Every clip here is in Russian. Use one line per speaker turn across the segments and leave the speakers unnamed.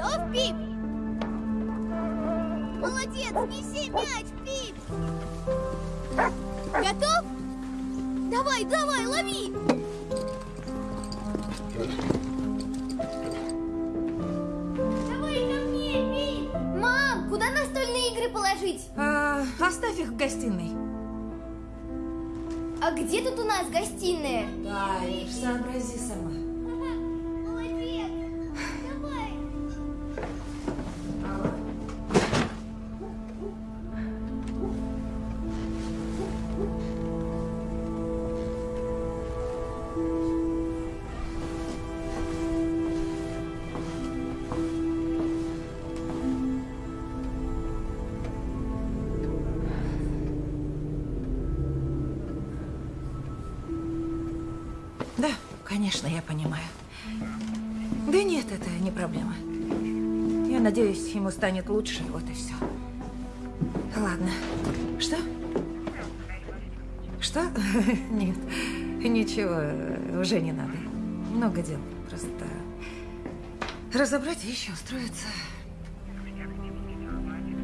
Готов, Пип? Молодец! Неси мяч, Пип! Готов? Давай, давай, лови! Давай ко мне, Пип! Мам, куда настольные игры положить?
А, оставь их в гостиной.
А где тут у нас гостиная?
Да, сообрази сама. Надеюсь, ему станет лучше, вот и все. Ладно. Что? Что? Нет, ничего, уже не надо. Много дел. Просто разобрать вещи, устроиться.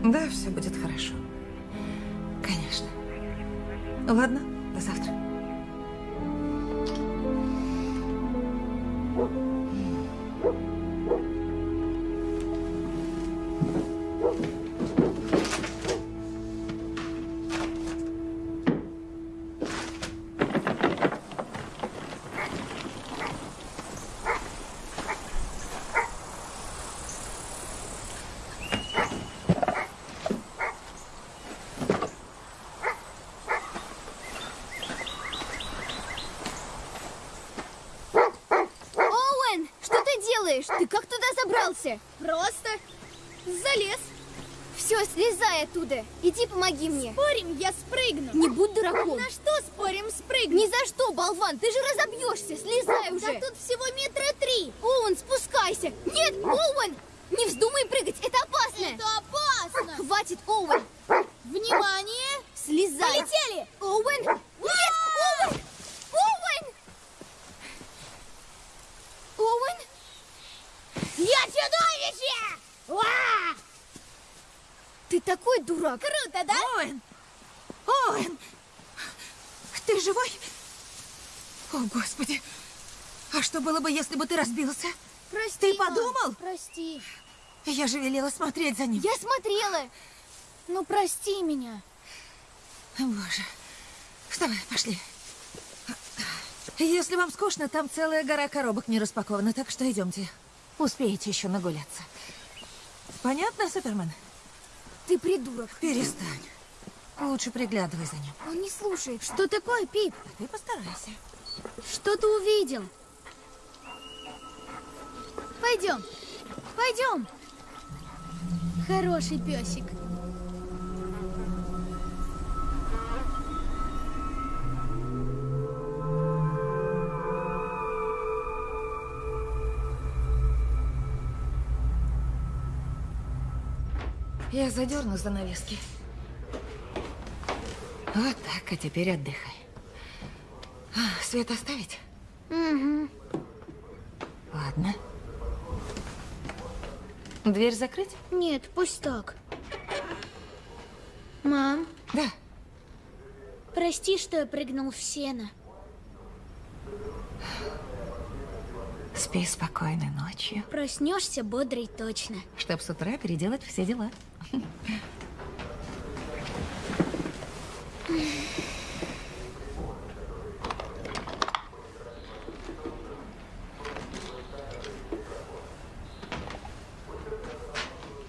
Да, все будет хорошо. Конечно. Ладно,
забрался? Просто залез. Все, слезай оттуда. Иди помоги мне. Спорим, я спрыгну. Не будь дураком. На что спорим, спрыгну? Ни за что, болван, ты же разобьешься. Слезай уже. Да тут всего метра три. Оуэн, спускайся. Нет, Оуэн, не вздумай прыгать, это опасно. Это опасно. Хватит, Оуэн. Внимание. Слезай. Полетели. Оуэн. Нет, Оуэн. Оуэн. Оуэн? Я чудовище! Уа! Ты такой дурак. Круто, да?
Оуэн! Оуэн! Ты живой? О, Господи! А что было бы, если бы ты разбился?
Прости,
Ты
мам,
подумал?
Прости.
Я же велела смотреть за ним.
Я смотрела. Ну, прости меня.
Боже. Вставай, пошли. Если вам скучно, там целая гора коробок не распакована, так что идемте. Успеете еще нагуляться. Понятно, Супермен?
Ты придурок.
Перестань. Лучше приглядывай за ним.
Он не слушает. Что такое, Пип?
А ты постарайся.
Что ты увидел? Пойдем. Пойдем. Хороший песик.
Я задерну занавески. Вот так, а теперь отдыхай. А, свет оставить?
Угу.
Ладно. Дверь закрыть?
Нет, пусть так. Мам,
Да.
прости, что я прыгнул в сено.
Спи спокойной ночью,
Проснешься бодрый точно.
чтобы с утра переделать все дела.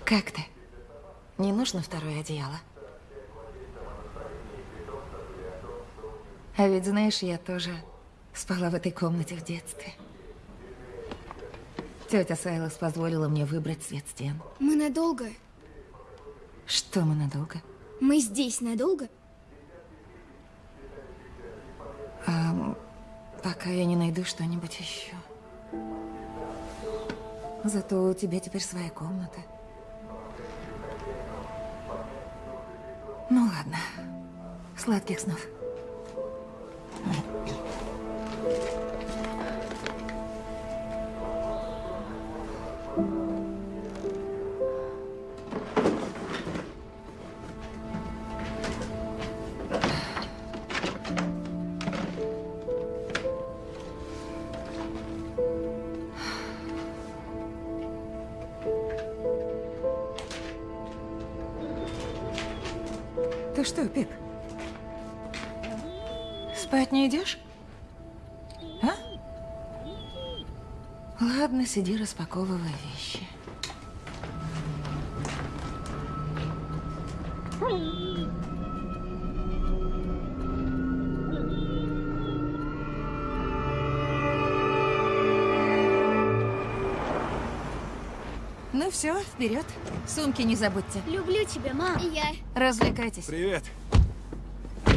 Как ты? Не нужно второе одеяло? А ведь знаешь, я тоже спала в этой комнате в детстве. Тетя Сайлос позволила мне выбрать цвет стен.
Мы надолго?
Что мы надолго?
Мы здесь надолго?
А, пока я не найду что-нибудь еще. Зато у тебя теперь своя комната. Ну ладно. Сладких снов. Ты что, Пип? Спать не идешь? А? Ладно, сиди, распаковывай вещи. Ну все, вперед. Сумки не забудьте.
Люблю тебя, мам. И я.
Развлекайтесь.
Привет. Как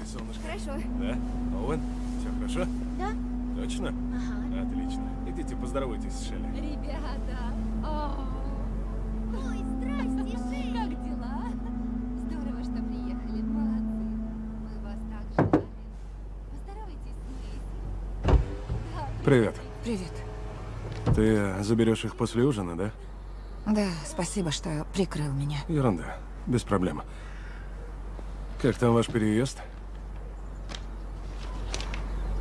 ты, солнышко?
Хорошо.
Да? Оуэн? Все хорошо?
Да?
Точно?
Ага.
Отлично. Идите поздоровайтесь с Шелли.
Ребята, о,
Ой, здрасте, Шелли.
как дела? Здорово, что приехали, молодцы. Мы вас так ждали. Поздоровайтесь с Мэйси. Да.
Привет. Ты заберешь их после ужина, да?
Да, спасибо, что прикрыл меня.
Ерунда. Без проблем. Как там ваш переезд?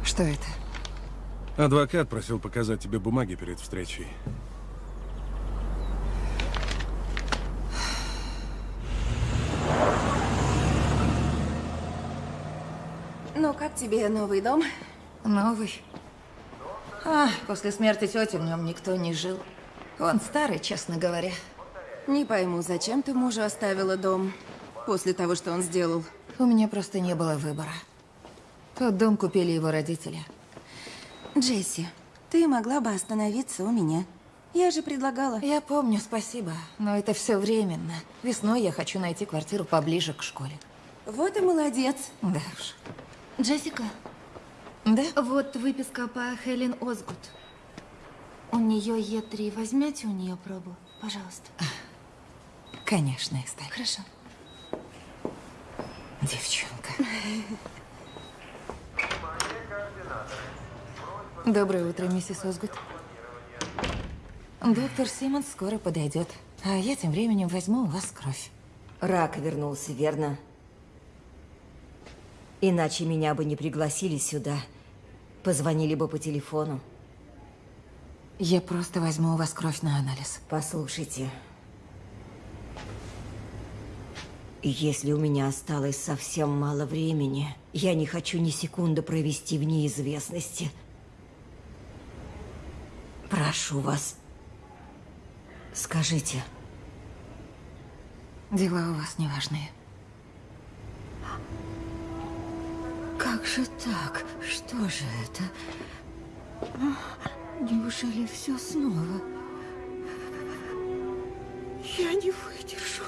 Что это?
Адвокат просил показать тебе бумаги перед встречей.
Ну, как тебе новый дом?
Новый. А, после смерти тети в нем никто не жил. Он старый, честно говоря.
Не пойму, зачем ты мужу оставила дом после того, что он сделал?
У меня просто не было выбора. Тот дом купили его родители.
Джесси, ты могла бы остановиться у меня. Я же предлагала.
Я помню, спасибо, но это все временно. Весной я хочу найти квартиру поближе к школе.
Вот и молодец.
Да уж.
Джессика,
Да?
вот выписка по Хелен Озгуд. У нее Е3. Возьмете у нее пробу, пожалуйста.
Конечно, Эстель.
Хорошо.
Девчонка. Доброе утро, миссис Озгуд. Доктор Симмонс скоро подойдет. А я тем временем возьму у вас кровь.
Рак вернулся, верно? Иначе меня бы не пригласили сюда. Позвонили бы по телефону.
Я просто возьму у вас кровь на анализ.
Послушайте. Если у меня осталось совсем мало времени, я не хочу ни секунды провести в неизвестности. Прошу вас, скажите,
Дела у вас неважные.
Как же так? Что же это? Неужели все снова? Я не выдержу.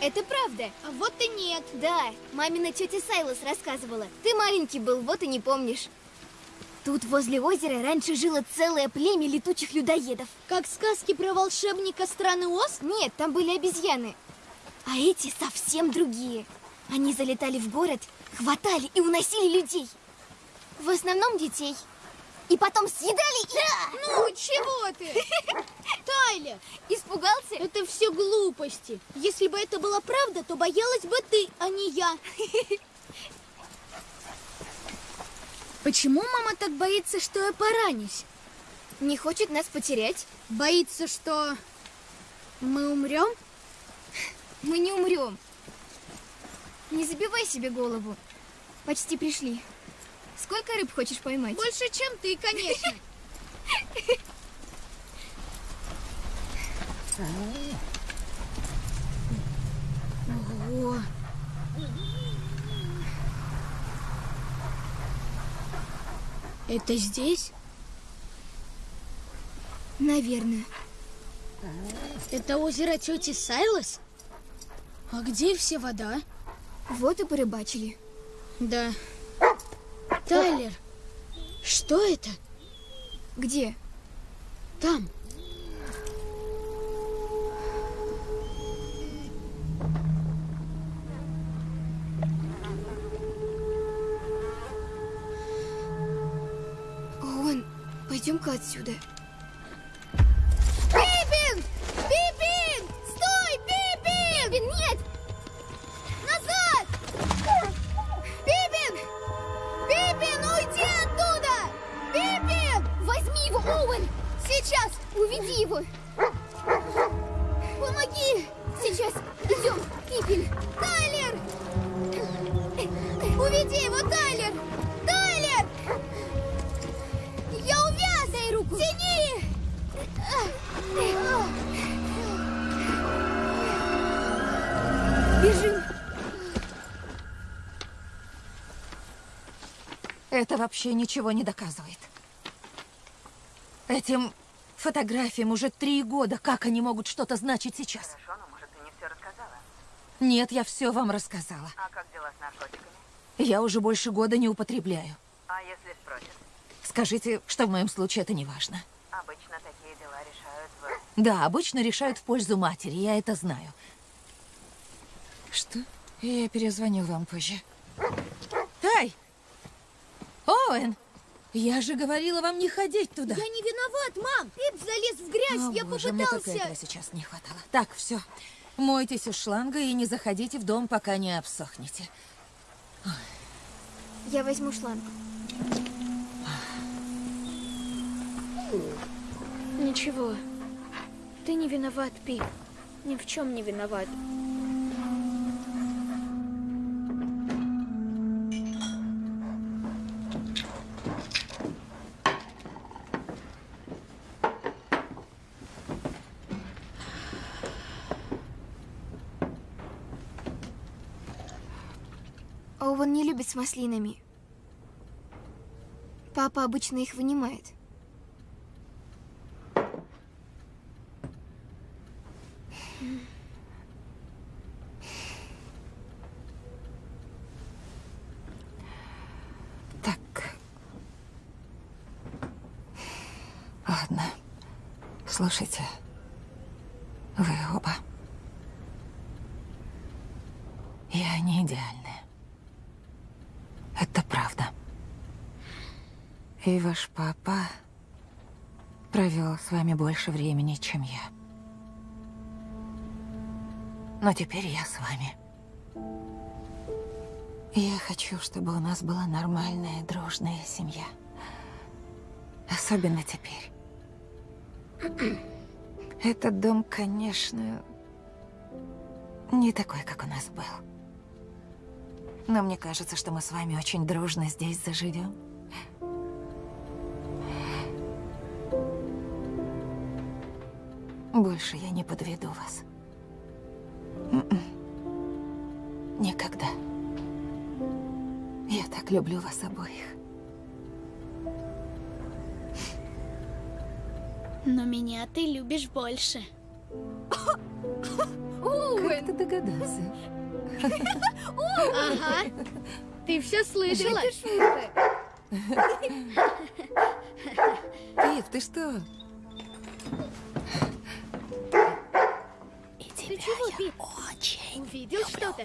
Это правда. А вот и нет. Да, мамина тетя Сайлас рассказывала. Ты маленький был, вот и не помнишь. Тут возле озера раньше жило целое племя летучих людоедов. Как сказки про волшебника страны Оз? Нет, там были обезьяны. А эти совсем другие. Они залетали в город, хватали и уносили людей. В основном детей. И потом съедали и...
Ну, чего ты? Тайлер,
Испугался?
это все глупости. Если бы это была правда, то боялась бы ты, а не я. Почему мама так боится, что я поранюсь?
Не хочет нас потерять?
Боится, что мы умрем?
Мы не умрем. Не забивай себе голову. Почти пришли. Сколько рыб хочешь поймать?
Больше, чем ты, конечно. Ого. Это здесь?
Наверное.
Это озеро тети Сайлас? А где все вода?
Вот и порыбачили.
Да. Тайлер, что это?
Где?
Там.
Пойдем-ка отсюда. Оуэн! Сейчас! Уведи его! Помоги! Сейчас! Идем! Пипин! Тайлер! Уведи его, Тайлер! Тайлер! Я увяз! Дай руку! Тяни! Бежим!
Это вообще ничего не доказывает. Этим фотографиям уже три года. Как они могут что-то значить сейчас?
Хорошо, но может ты не все рассказала?
Нет, я все вам рассказала.
А как дела с наркотиками?
Я уже больше года не употребляю.
А если спросят?
Скажите, что в моем случае это не важно.
Обычно такие дела решают в...
Да, обычно решают в пользу матери, я это знаю. Что? Я перезвоню вам позже. Тай! Оуэн! Я же говорила вам не ходить туда.
Я не виноват, мам! Пип залез в грязь,
О,
я
боже, мне только
попытался.
этого сейчас не хватало. Так, все. Мойтесь у шланга и не заходите в дом, пока не обсохнете.
Я возьму шланг. Ничего. Ты не виноват, Пип. Ни в чем не виноват. Оуэн не любит с маслинами. Папа обычно их вынимает.
Так. Ладно. Слушайте. Вы оба. Я не идеальная. Это правда. И ваш папа провел с вами больше времени, чем я. Но теперь я с вами. Я хочу, чтобы у нас была нормальная, дружная семья. Особенно теперь. Этот дом, конечно, не такой, как у нас был. Но мне кажется, что мы с вами очень дружно здесь заживем. Больше я не подведу вас. М-м. Никогда. Я так люблю вас обоих.
Но меня ты любишь больше.
Как ты догадался?
Ага. Ты все слышала?
Пип, ты что? И
Ты
тебя
чего,
я
Пип? Увидел что-то?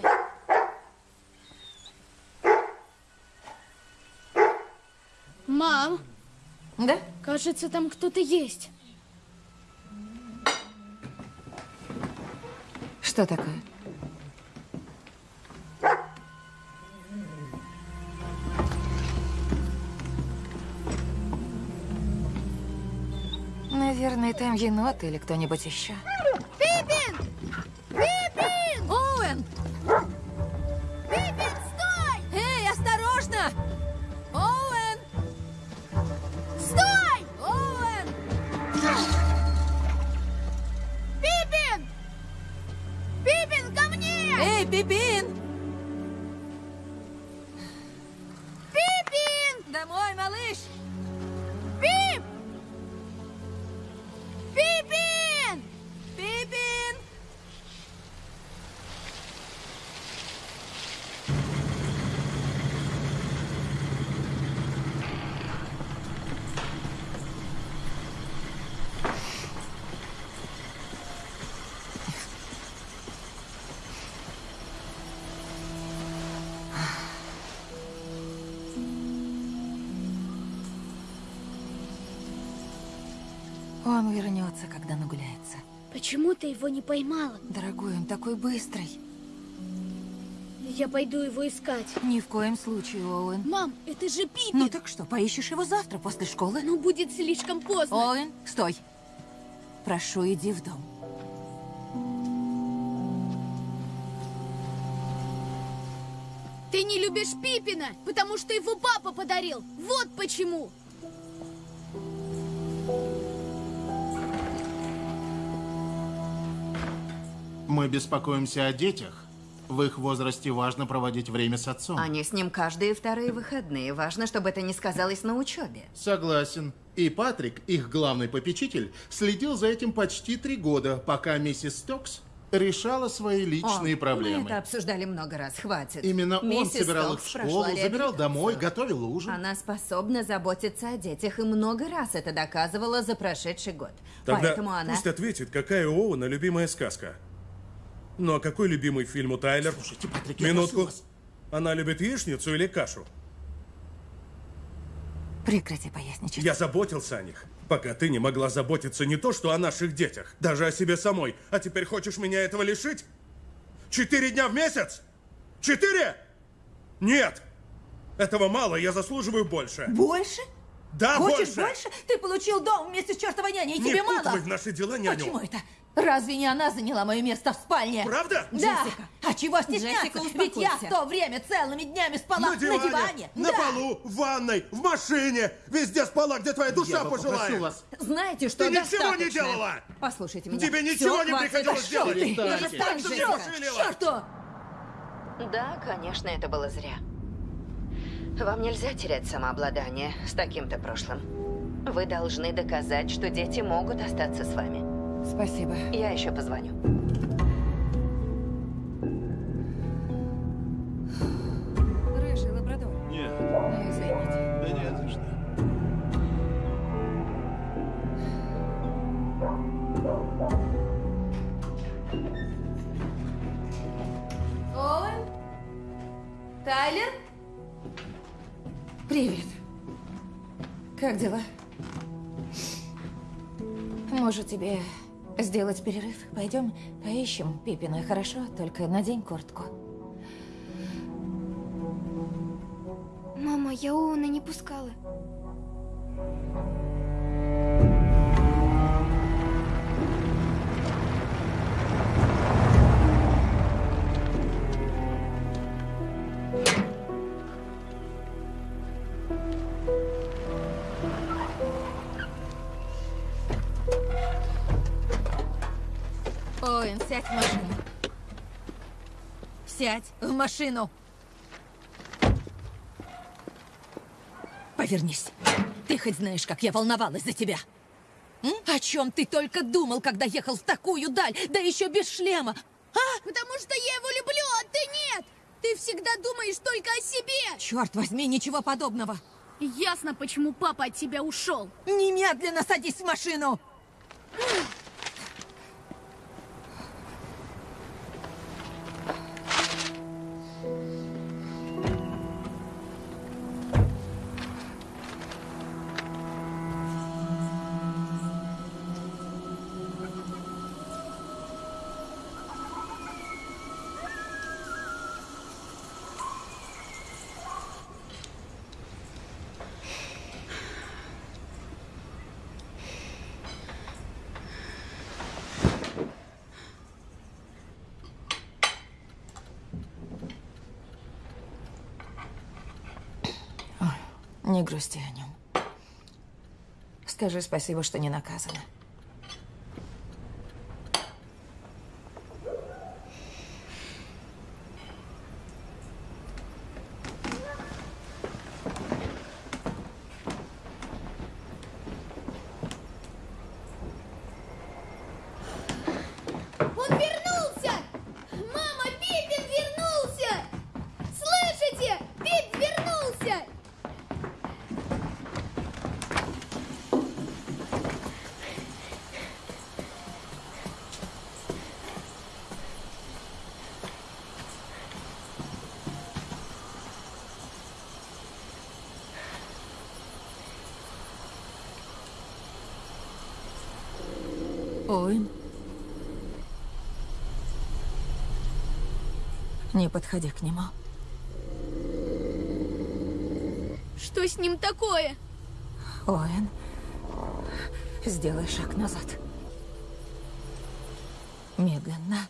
Мам,
Да?
кажется, там кто-то есть.
Что такое? Наверное, там енот или кто-нибудь еще.
Почему ты его не поймала?
Дорогой, он такой быстрый.
Я пойду его искать.
Ни в коем случае, Оуэн.
Мам, это же Пиппин.
Ну так что, поищешь его завтра после школы?
Ну, будет слишком поздно.
Оуэн, стой. Прошу, иди в дом.
Ты не любишь Пиппина, потому что его папа подарил. Вот почему.
Мы беспокоимся о детях. В их возрасте важно проводить время с отцом.
Они с ним каждые вторые выходные. Важно, чтобы это не сказалось на учебе.
Согласен. И Патрик, их главный попечитель, следил за этим почти три года, пока миссис Стокс решала свои личные
О,
проблемы.
Мы это обсуждали много раз, хватит.
Именно он
Миссис
собирал их
Стокс
в
прошла
школу, забирал домой, готовил ужин.
Она способна заботиться о детях и много раз это доказывала за прошедший год.
Тогда
Поэтому она...
пусть ответит, какая у Оуэна любимая сказка. Ну а какой любимый фильм у Тайлер?
Слушайте, Патрик, я
Минутку.
прошу вас.
Она любит яичницу или кашу?
Прекрати поясничать.
Я заботился о них, пока ты не могла заботиться не то, что о наших детях, даже о себе самой. А теперь хочешь меня этого лишить? Четыре дня в месяц? Четыре? Нет! Этого мало, я заслуживаю больше.
Больше?
Да,
Хочешь
больше!
больше? Ты получил дом вместе с чертовой няней, и
Не
тебе мало?
в наши дела няню.
Почему это? Разве не она заняла мое место в спальне?
Правда?
Да.
Джессика.
А чего стесняться?
Джессика,
Ведь я в то время целыми днями спала
На диване, на
Да.
полу, в ванной, в машине, везде спала, где твоя душа
Я попрошу
пожелает.
вас.
Знаете, что
Ты ничего не
достаточно.
делала!
Послушайте меня.
Тебе ничего не
хватит.
приходилось делать.
Перестань,
Так пошилила.
Черту!
Да, конечно, это было зря. Вам нельзя терять самообладание с таким-то прошлым. Вы должны доказать, что дети могут остаться с вами.
Спасибо.
Я еще позвоню.
Рыжий лабрадор.
Нет,
Ну, извините.
да нет, за что.
Оуэн? Тайлер? Привет. Как дела? Может, тебе сделать перерыв? Пойдем поищем Пипина, хорошо? Только надень куртку.
Мама, я Оуэна не пускала.
Оуэн, сядь в машину. Сядь в машину. Повернись. Ты хоть знаешь, как я волновалась за тебя? М? О чем ты только думал, когда ехал в такую даль, да еще без шлема? А?
Потому что я его люблю, а ты нет. Ты всегда думаешь только о себе.
Черт возьми, ничего подобного.
Ясно, почему папа от тебя ушел.
Немедленно садись в машину. Не грусти о нем. Скажи спасибо, что не наказана.
Он вернулся! Мама, Пиппин вернулся! Слышите? Пип вернулся!
Оуэн. Не подходи к нему.
Что с ним такое?
Оуэн, сделай шаг назад. Медленно.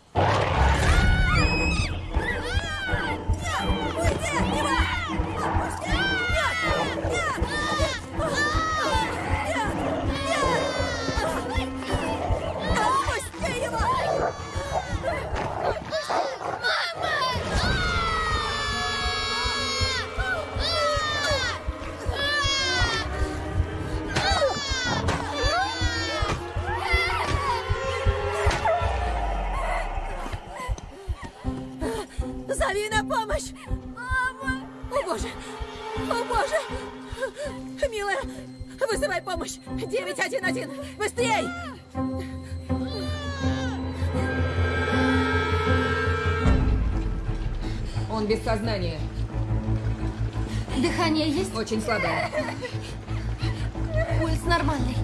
Очень слабое.
Пульс нормальный.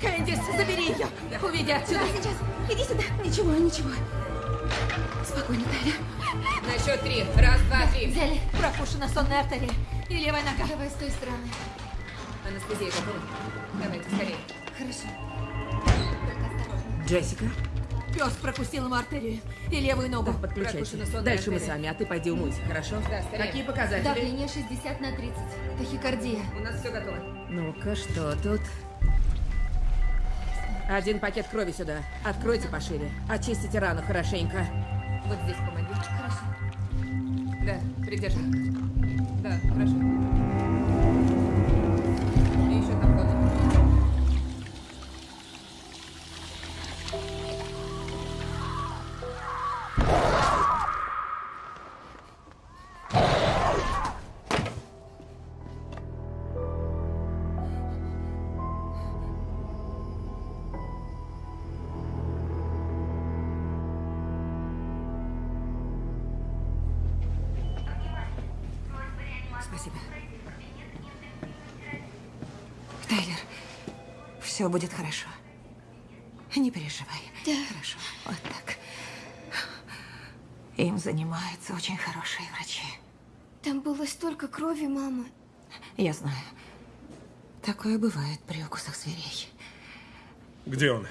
Кэндис, забери ее! Уведи отсюда! сейчас! Иди сюда! Ничего, ничего. Спокойно, Тайля.
На счет три. Раз, два, три.
Взяли. Пропущена сонная артерия. И левая нога.
Давай с той стороны.
Анестезия готова. Давайте скорее.
Хорошо.
Джессика,
Пес прокусил ему артерию и левую ногу.
подключайся.
Пропущена сонная
Дальше мы
артерия.
сами, а ты пойди умойся, хорошо? Да, скорее. Какие показатели?
Давление 60 на 30. Тахикардия.
У нас все готово. Ну-ка, что тут? Один пакет крови сюда. Откройте пошире. Очистите рану хорошенько. Вот здесь помоги.
Хорошо.
Да, придержи.
Спасибо. Тайлер, все будет хорошо. Не переживай.
Да.
Хорошо. Вот так. Им занимаются очень хорошие врачи.
Там было столько крови, мама.
Я знаю. Такое бывает при укусах зверей.
Где он?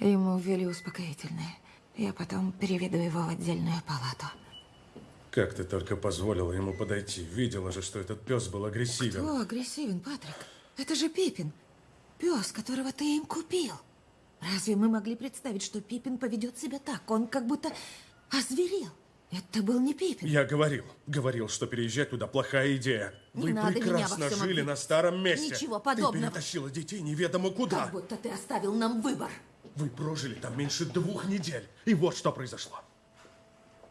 Ему ввели успокоительное. Я потом переведу его в отдельную палату.
Как ты только позволила ему подойти? Видела же, что этот пес был агрессивен.
Кто агрессивен, Патрик? Это же Пипин. Пес, которого ты им купил. Разве мы могли представить, что Пипин поведет себя так? Он как будто озверел. Это был не Пипин.
Я говорил, говорил, что переезжать туда плохая идея.
Не
Вы
надо меня во
прекрасно
всем
жили на старом месте.
Ничего
Ты
подобного.
перетащила детей неведомо куда.
Как будто ты оставил нам выбор.
Вы прожили там меньше двух недель. И вот что произошло.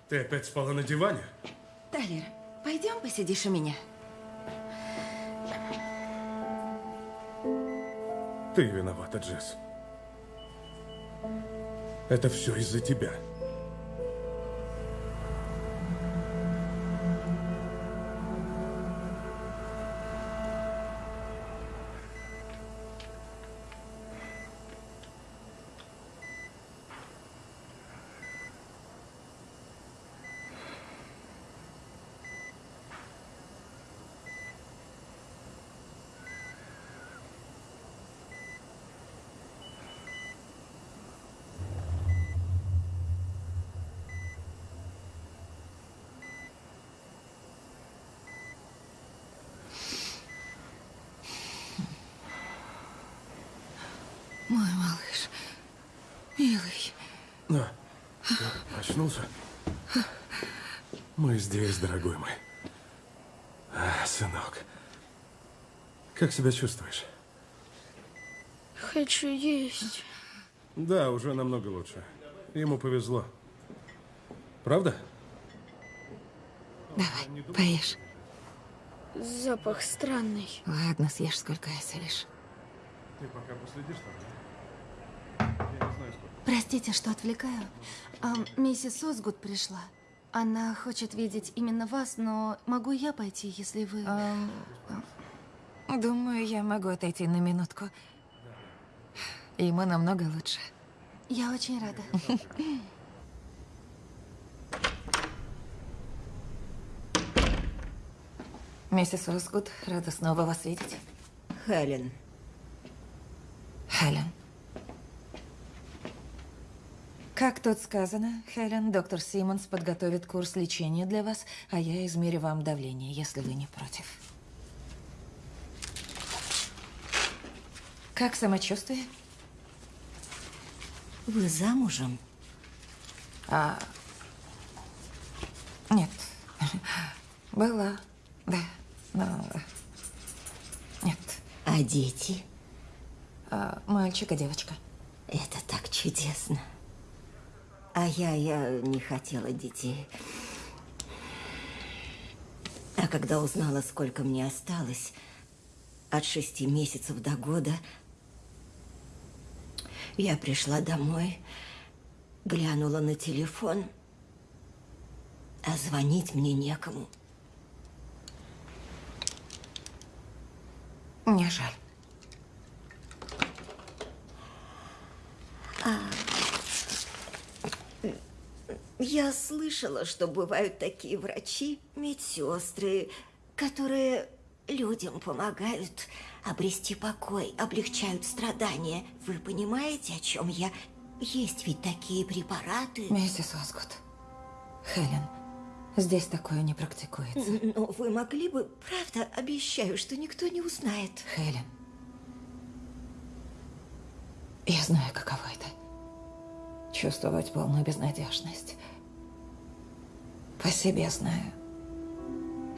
Ты опять спала на диване?
Тайлер, пойдем посидишь у меня.
Ты виновата, Джесс. Это все из-за тебя. Мы здесь, дорогой мой. А, сынок. Как себя чувствуешь?
Хочу есть.
Да, уже намного лучше. Ему повезло. Правда?
Давай, поешь.
Запах странный.
Ладно, съешь сколько осилишь.
Ты пока последишь там? Я не знаю, сколько.
Простите, что отвлекаю. А, миссис Осгуд пришла. Она хочет видеть именно вас, но могу я пойти, если вы...
Думаю, я могу отойти на минутку. Ему намного лучше.
Я очень рада.
Миссис Росгуд, рада снова вас видеть.
Хелен.
Хелен. Как тут сказано, Хелен, доктор Симмонс подготовит курс лечения для вас, а я измерю вам давление, если вы не против. Как самочувствие?
Вы замужем?
А... Нет. Была, да, но... Нет.
А дети?
А, мальчик и девочка.
Это так чудесно. А я, я не хотела детей. А когда узнала, сколько мне осталось, от шести месяцев до года, я пришла домой, глянула на телефон, а звонить мне некому.
Мне жаль.
Я слышала, что бывают такие врачи, медсестры, которые людям помогают обрести покой, облегчают страдания. Вы понимаете, о чем я? Есть ведь такие препараты.
Миссис Осгуд. Хелен, здесь такое не практикуется.
Но вы могли бы, правда, обещаю, что никто не узнает.
Хелен. Я знаю, каково это. Чувствовать полную безнадежность. По себе знаю.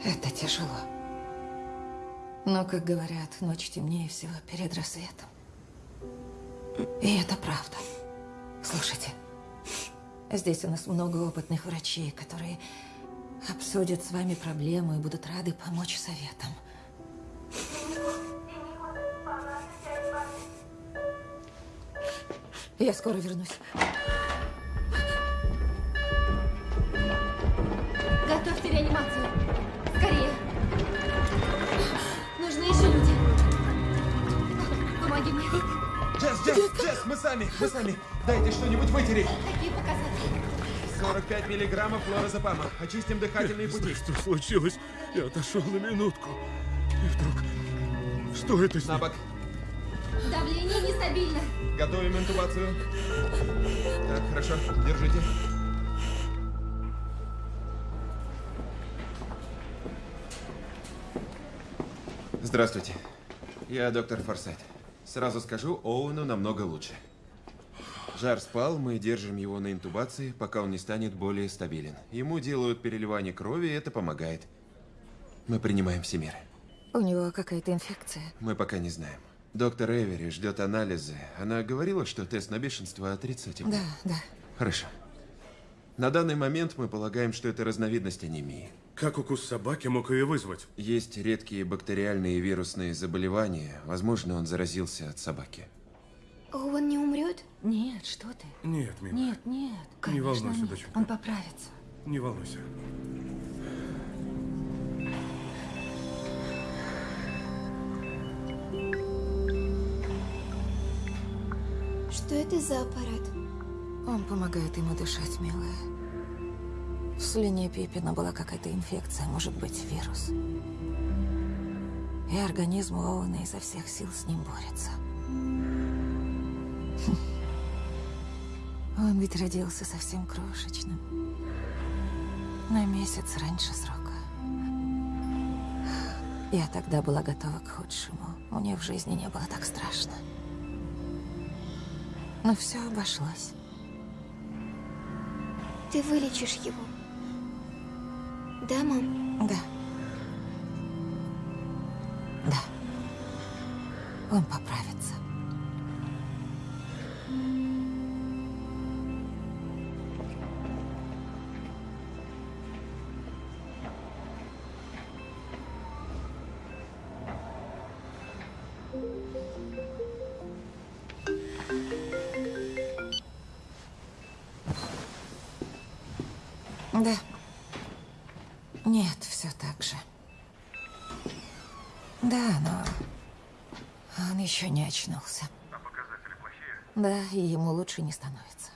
Это тяжело. Но, как говорят, ночь темнее всего перед рассветом. И это правда. Слушайте, здесь у нас много опытных врачей, которые обсудят с вами проблему и будут рады помочь советом. Я скоро вернусь.
Готовьте реанимацию. Скорее. Нужны еще люди. Помоги мне.
Джесс, Джесс, Джесс, мы сами, мы сами. Дайте что-нибудь вытереть.
Какие показатели?
45 миллиграммов флорозепама. Очистим дыхательные пути.
Что случилось? Я отошел на минутку. И вдруг... Что это с
На
ним?
бок.
Давление нестабильно.
Готовим интубацию. Так, хорошо. Держите. Здравствуйте. Я доктор Форсайт. Сразу скажу, Оуэну намного лучше. Жар спал, мы держим его на интубации, пока он не станет более стабилен. Ему делают переливание крови, и это помогает. Мы принимаем все меры.
У него какая-то инфекция.
Мы пока не знаем. Доктор Эвери ждет анализы. Она говорила, что тест на бешенство отрицательный.
Да, да.
Хорошо. На данный момент мы полагаем, что это разновидность анемии.
Как укус собаки мог ее вызвать?
Есть редкие бактериальные и вирусные заболевания. Возможно, он заразился от собаки.
Он не умрет?
Нет, что ты?
Нет, милая.
Нет, нет.
Не
конечно,
волнуйся,
нет.
доченька.
Он поправится.
Не волнуйся.
Что это за аппарат?
Он помогает ему дышать, милая. В слюне Пипина была какая-то инфекция, может быть, вирус. И организм Оуэна изо всех сил с ним борется. Хм. Он ведь родился совсем крошечным. На месяц раньше срока. Я тогда была готова к худшему. Мне в жизни не было так страшно. Но все обошлось.
Ты вылечишь его. Да, мам?
Да. Да. Он поправится. Очнулся.
А показатели плохие?
Да, и ему лучше не становится.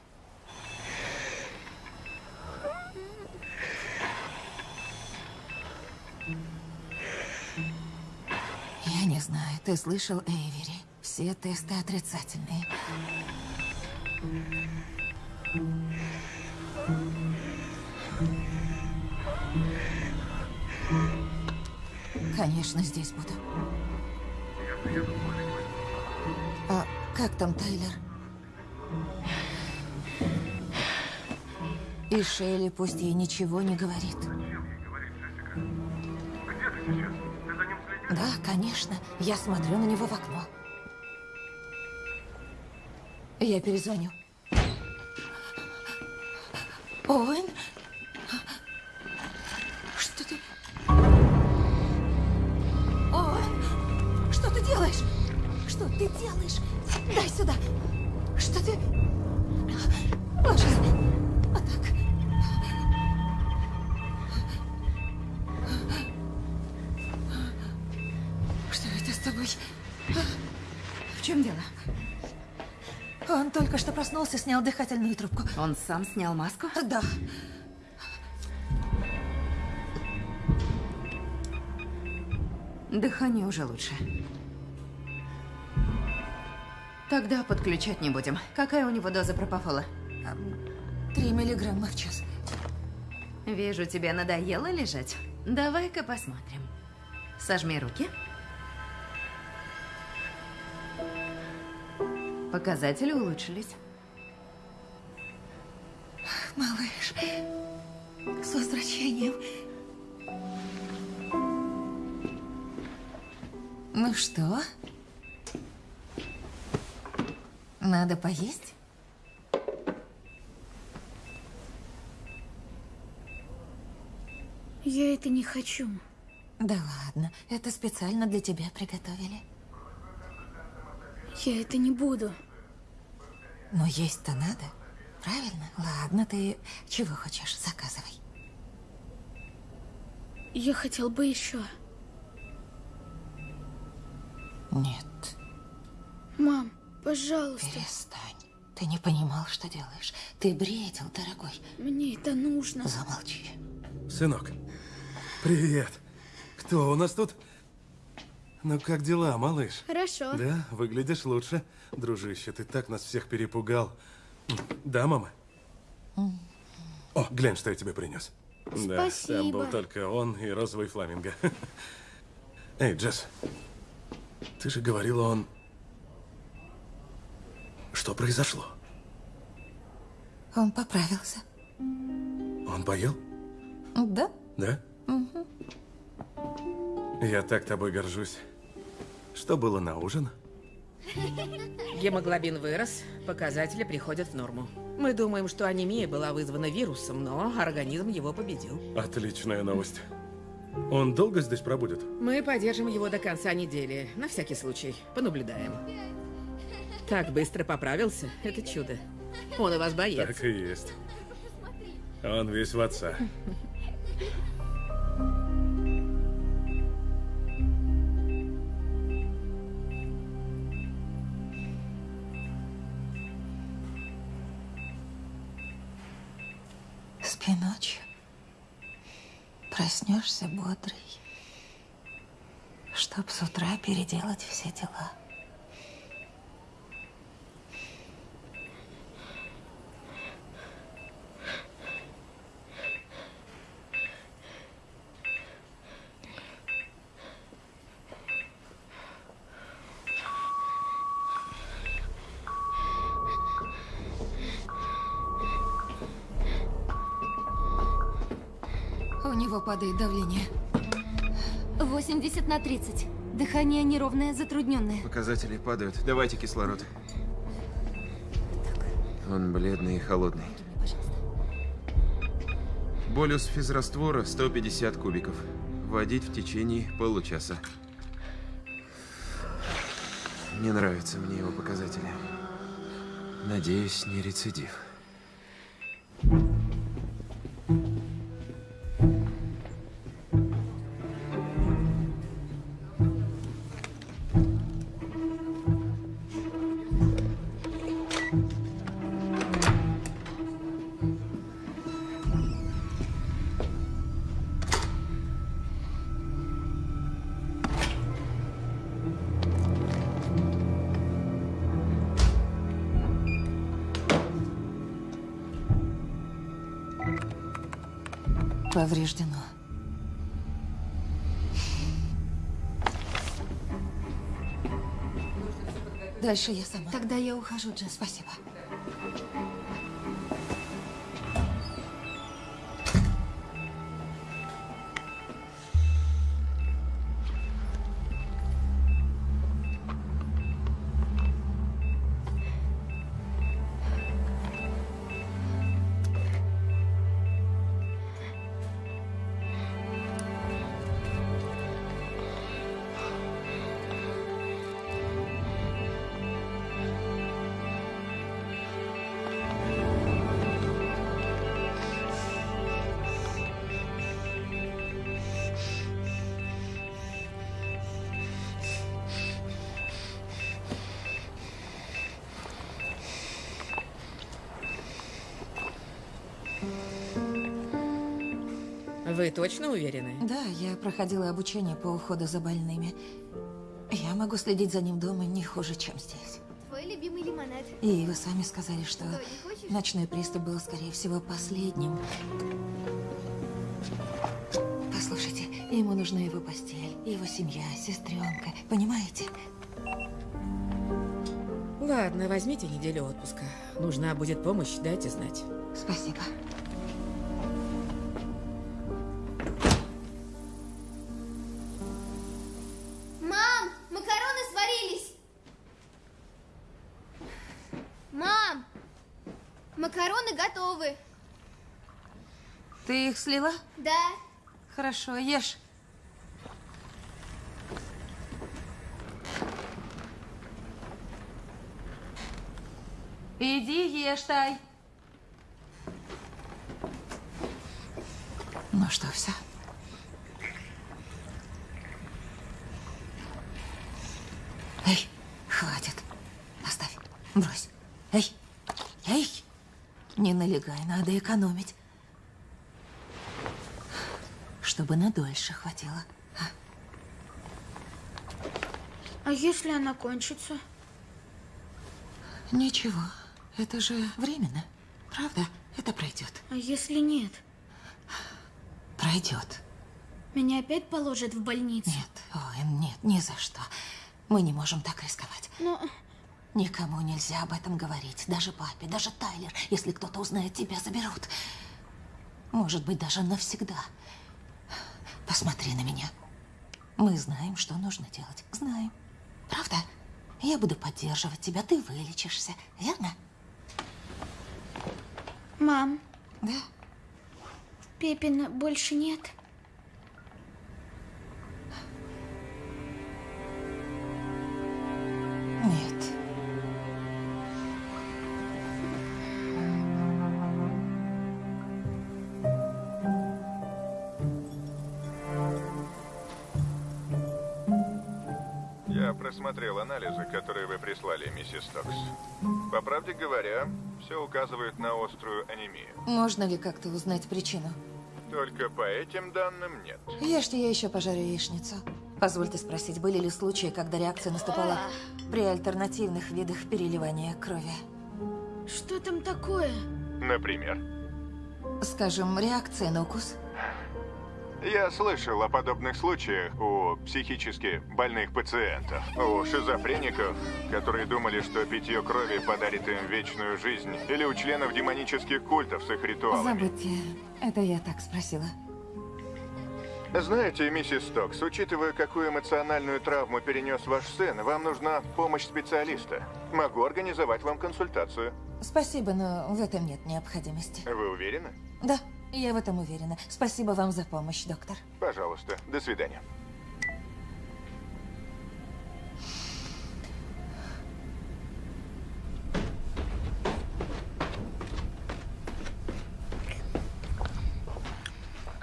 Я не знаю, ты слышал, Эйвери? Все тесты отрицательные. Конечно, здесь буду.
Я приеду
как там Тайлер? И Шелли пусть ей ничего не говорит. Да, конечно. Я смотрю на него в окно. Я перезвоню. Оуэн? Снял дыхательную трубку.
Он сам снял маску?
Да.
Дыхание уже лучше. Тогда подключать не будем. Какая у него доза пропофола?
Три миллиграмма в час.
Вижу, тебе надоело лежать. Давай-ка посмотрим. Сожми руки. Показатели улучшились.
Малыш, с возвращением. Ну что? Надо поесть?
Я это не хочу.
Да ладно, это специально для тебя приготовили.
Я это не буду.
Но есть-то надо, правильно? Ладно, ты чего хочешь, заказывай.
Я хотел бы еще.
Нет,
Мам, пожалуйста.
перестань. Ты не понимал, что делаешь. Ты бредил, дорогой.
Мне это нужно.
Замолчи.
Сынок, привет. Кто у нас тут? Ну, как дела, малыш?
Хорошо.
Да, выглядишь лучше. Дружище, ты так нас всех перепугал. Да, мама? О, глянь, что я тебе принес. Да, там был
Спасибо.
только он и розовый фламинго. Эй, Джесс, ты же говорила, он... Что произошло?
Он поправился.
Он поел?
Да?
Да?
Мгм.
Я так тобой горжусь. Что было на ужин?
Гемоглобин вырос, показатели приходят в норму. Мы думаем, что анемия была вызвана вирусом, но организм его победил.
Отличная новость. Он долго здесь пробудет?
Мы поддержим его до конца недели, на всякий случай. Понаблюдаем. Так быстро поправился, это чудо. Он у вас боец.
Так и есть. Он весь в отца.
Проснешься бодрый. Чтоб с утра переделать все дела. У него падает давление.
80 на 30. Дыхание неровное, затрудненное.
Показатели падают. Давайте кислород. Он бледный и холодный. Болюс физраствора 150 кубиков. Вводить в течение получаса. Не нравятся мне его показатели. Надеюсь, не рецидив.
Дальше я сама.
Тогда я ухожу, Джесс.
Спасибо.
Вы точно уверены?
Да, я проходила обучение по уходу за больными. Я могу следить за ним дома не хуже, чем здесь.
Твой любимый лимонад.
И вы сами сказали, что
Что,
ночной приступ был, скорее всего, последним. Послушайте, ему нужна его постель, его семья, сестренка. Понимаете?
Ладно, возьмите неделю отпуска. Нужна будет помощь, дайте знать.
Спасибо. Слила?
Да.
Хорошо, ешь. Иди ешь, Тай. Ну что, все? Эй, хватит. Оставь. Брось. Эй, эй. Не налегай, надо экономить. Чтобы надольше хватило.
А если она кончится?
Ничего, это же временно. Правда? Это пройдет.
А если нет?
Пройдет.
Меня опять положат в больницу?
Нет, ой, нет, ни за что. Мы не можем так рисковать.
Но
Никому нельзя об этом говорить. Даже папе, даже Тайлер. Если кто-то узнает, тебя заберут. Может быть, даже навсегда. Посмотри на меня. Мы знаем, что нужно делать. Знаем. Правда? Я буду поддерживать тебя, ты вылечишься. Верно?
Мам.
Да?
Пепина больше нет.
Просмотрел анализы, которые вы прислали, миссис Стокс. По правде говоря, все указывает на острую анемию.
Можно ли как-то узнать причину?
Только по этим данным нет.
Ешьте, я еще пожарю яичницу. Позвольте спросить, были ли случаи, когда реакция наступала при альтернативных видах переливания крови?
Что там такое?
Например,
Скажем, реакция на укус?
Я слышал о подобных случаях у психически больных пациентов, у шизофреников, которые думали, что питье крови подарит им вечную жизнь, или у членов демонических культов с их ритуалами.
Забудьте, это я так спросила.
Знаете, миссис Стокс, учитывая, какую эмоциональную травму перенес ваш сын, вам нужна помощь специалиста. Могу организовать вам консультацию.
Спасибо, но в этом нет необходимости.
Вы уверены?
Да, я в этом уверена. Спасибо вам за помощь, доктор.
Пожалуйста. До свидания.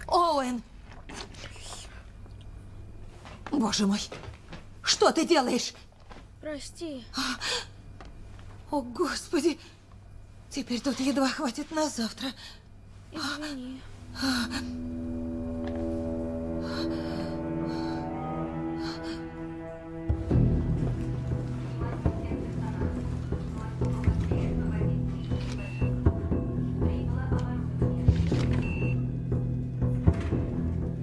Оуэн! Боже мой! Что ты делаешь?
Прости.
О, Господи! Теперь тут едва хватит на завтра.
Извини.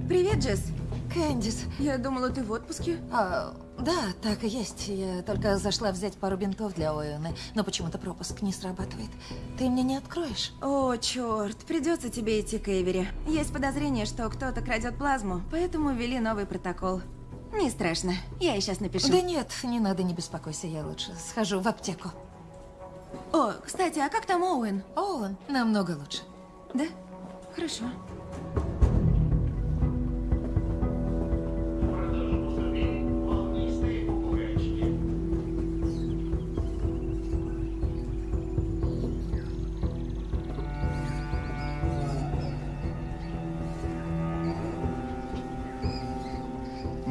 Привет, Джесс.
Кэндис.
Я думала, ты в отпуске.
А, да, так и есть. Я только зашла взять пару бинтов для Оуэна, но почему-то пропуск не срабатывает. Ты мне не откроешь?
О, черт, придется тебе идти к Эйвери. Есть подозрение, что кто-то крадет плазму, поэтому ввели новый протокол. Не страшно, я ей сейчас напишу.
Да нет, не надо, не беспокойся, я лучше схожу в аптеку.
О, кстати, а как там Оуэн?
Оуэн намного лучше.
Да? Хорошо.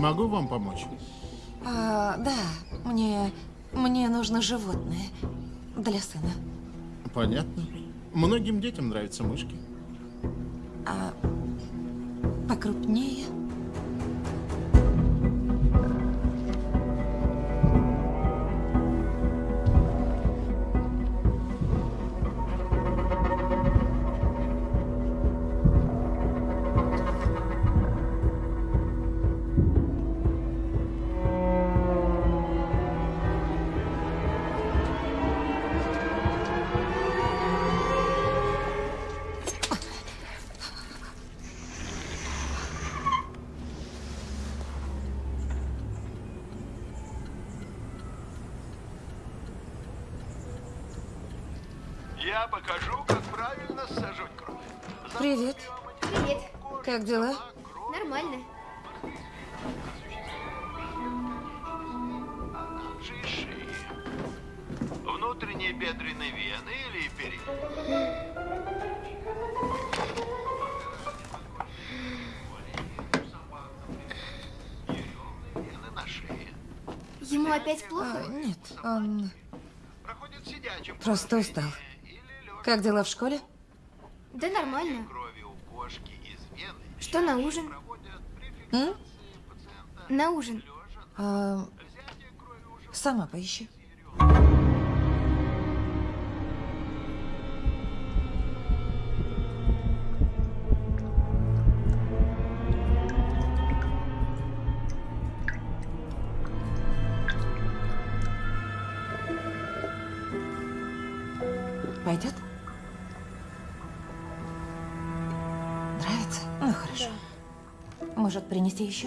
Могу вам помочь?
А, да, мне, мне нужно животное для сына.
Понятно. Многим детям нравятся мышки.
А покрупнее?
Как
дела?
Нормально.
Внутренние бедренные вены или передние?
Ему опять плохо?
А, нет, он
Проходит сидячим
просто устал. Как дела в школе?
Да нормально.
крови у кошки.
Что на ужин?
М?
На ужин.
А, сама поищи. Может,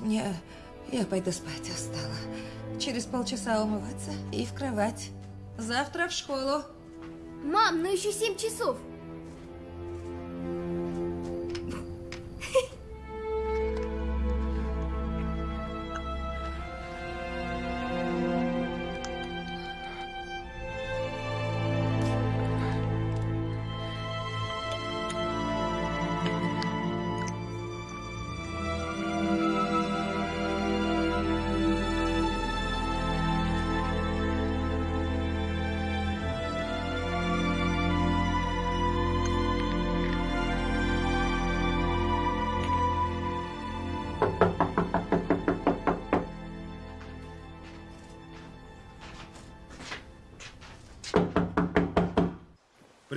мне... Я пойду спать, устала. Через полчаса умываться и в кровать. Завтра в школу.
Мам, ну еще 7 часов.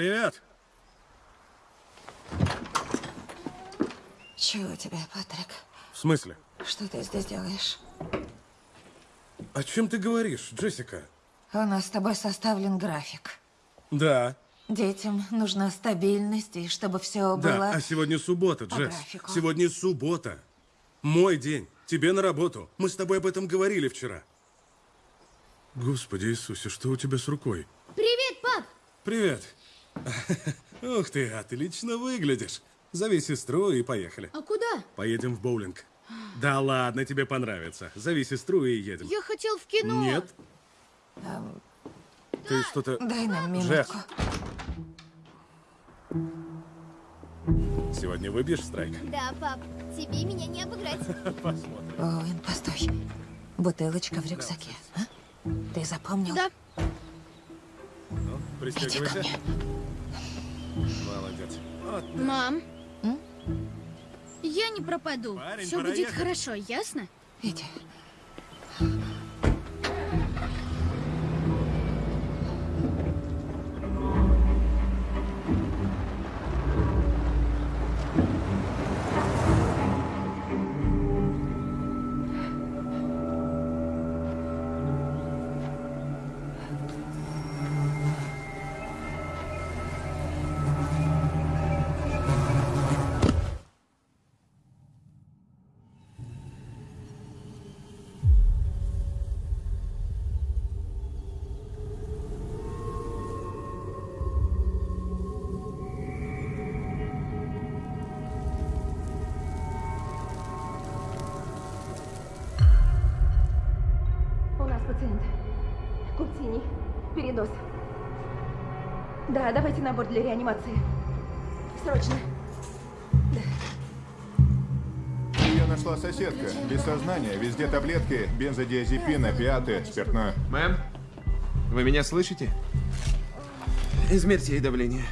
Привет.
Чего тебе, Патрик?
В смысле?
Что ты здесь делаешь?
О чем ты говоришь, Джессика?
У нас с тобой составлен график.
Да.
Детям нужна стабильность, и чтобы все
Да,
было...
а сегодня суббота, Джесс.
графику.
Сегодня суббота. Мой день. Тебе на работу. Мы с тобой об этом говорили вчера. Господи Иисусе, что у тебя с рукой?
Привет, пап!
Привет. Ух ты, отлично выглядишь. Зови сестру и поехали.
А куда?
Поедем в боулинг. Да ладно, тебе понравится. Зови сестру и едем.
Я хотел в кино.
Нет? Ты что-то...
Дай нам минутку.
сегодня выбьешь страйк?
Да, пап, тебе меня не обыграть.
Посмотрим.
Оуэн, постой. Бутылочка в рюкзаке. а? Ты запомнил?
Да.
Ну, пристегивайся. Молодец. Вот.
Мам. Я не пропаду.
Парень,
Все будет
ехать.
хорошо, ясно?
Иди.
Да, давайте набор для реанимации. Срочно.
Ее нашла соседка. Без сознания, везде таблетки, бензодиазепин, опиаты, спиртное.
Мэм, вы меня слышите? Измерьте ей давление.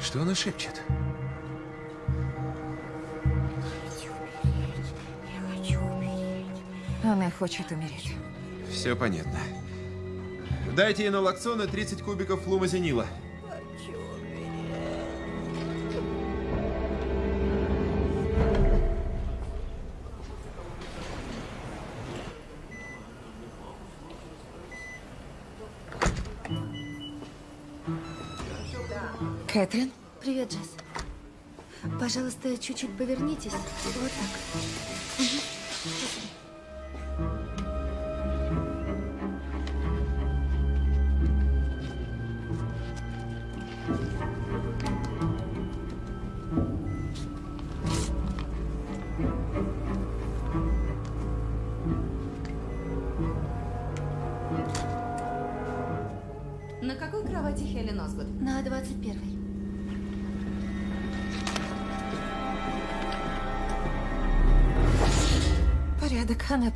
Что она шепчет?
Она хочет умереть.
Все понятно. Дайте ей налоксона 30 кубиков флумазенила.
Кэтрин?
Привет, Джесс. Пожалуйста, чуть-чуть повернитесь. Вот так.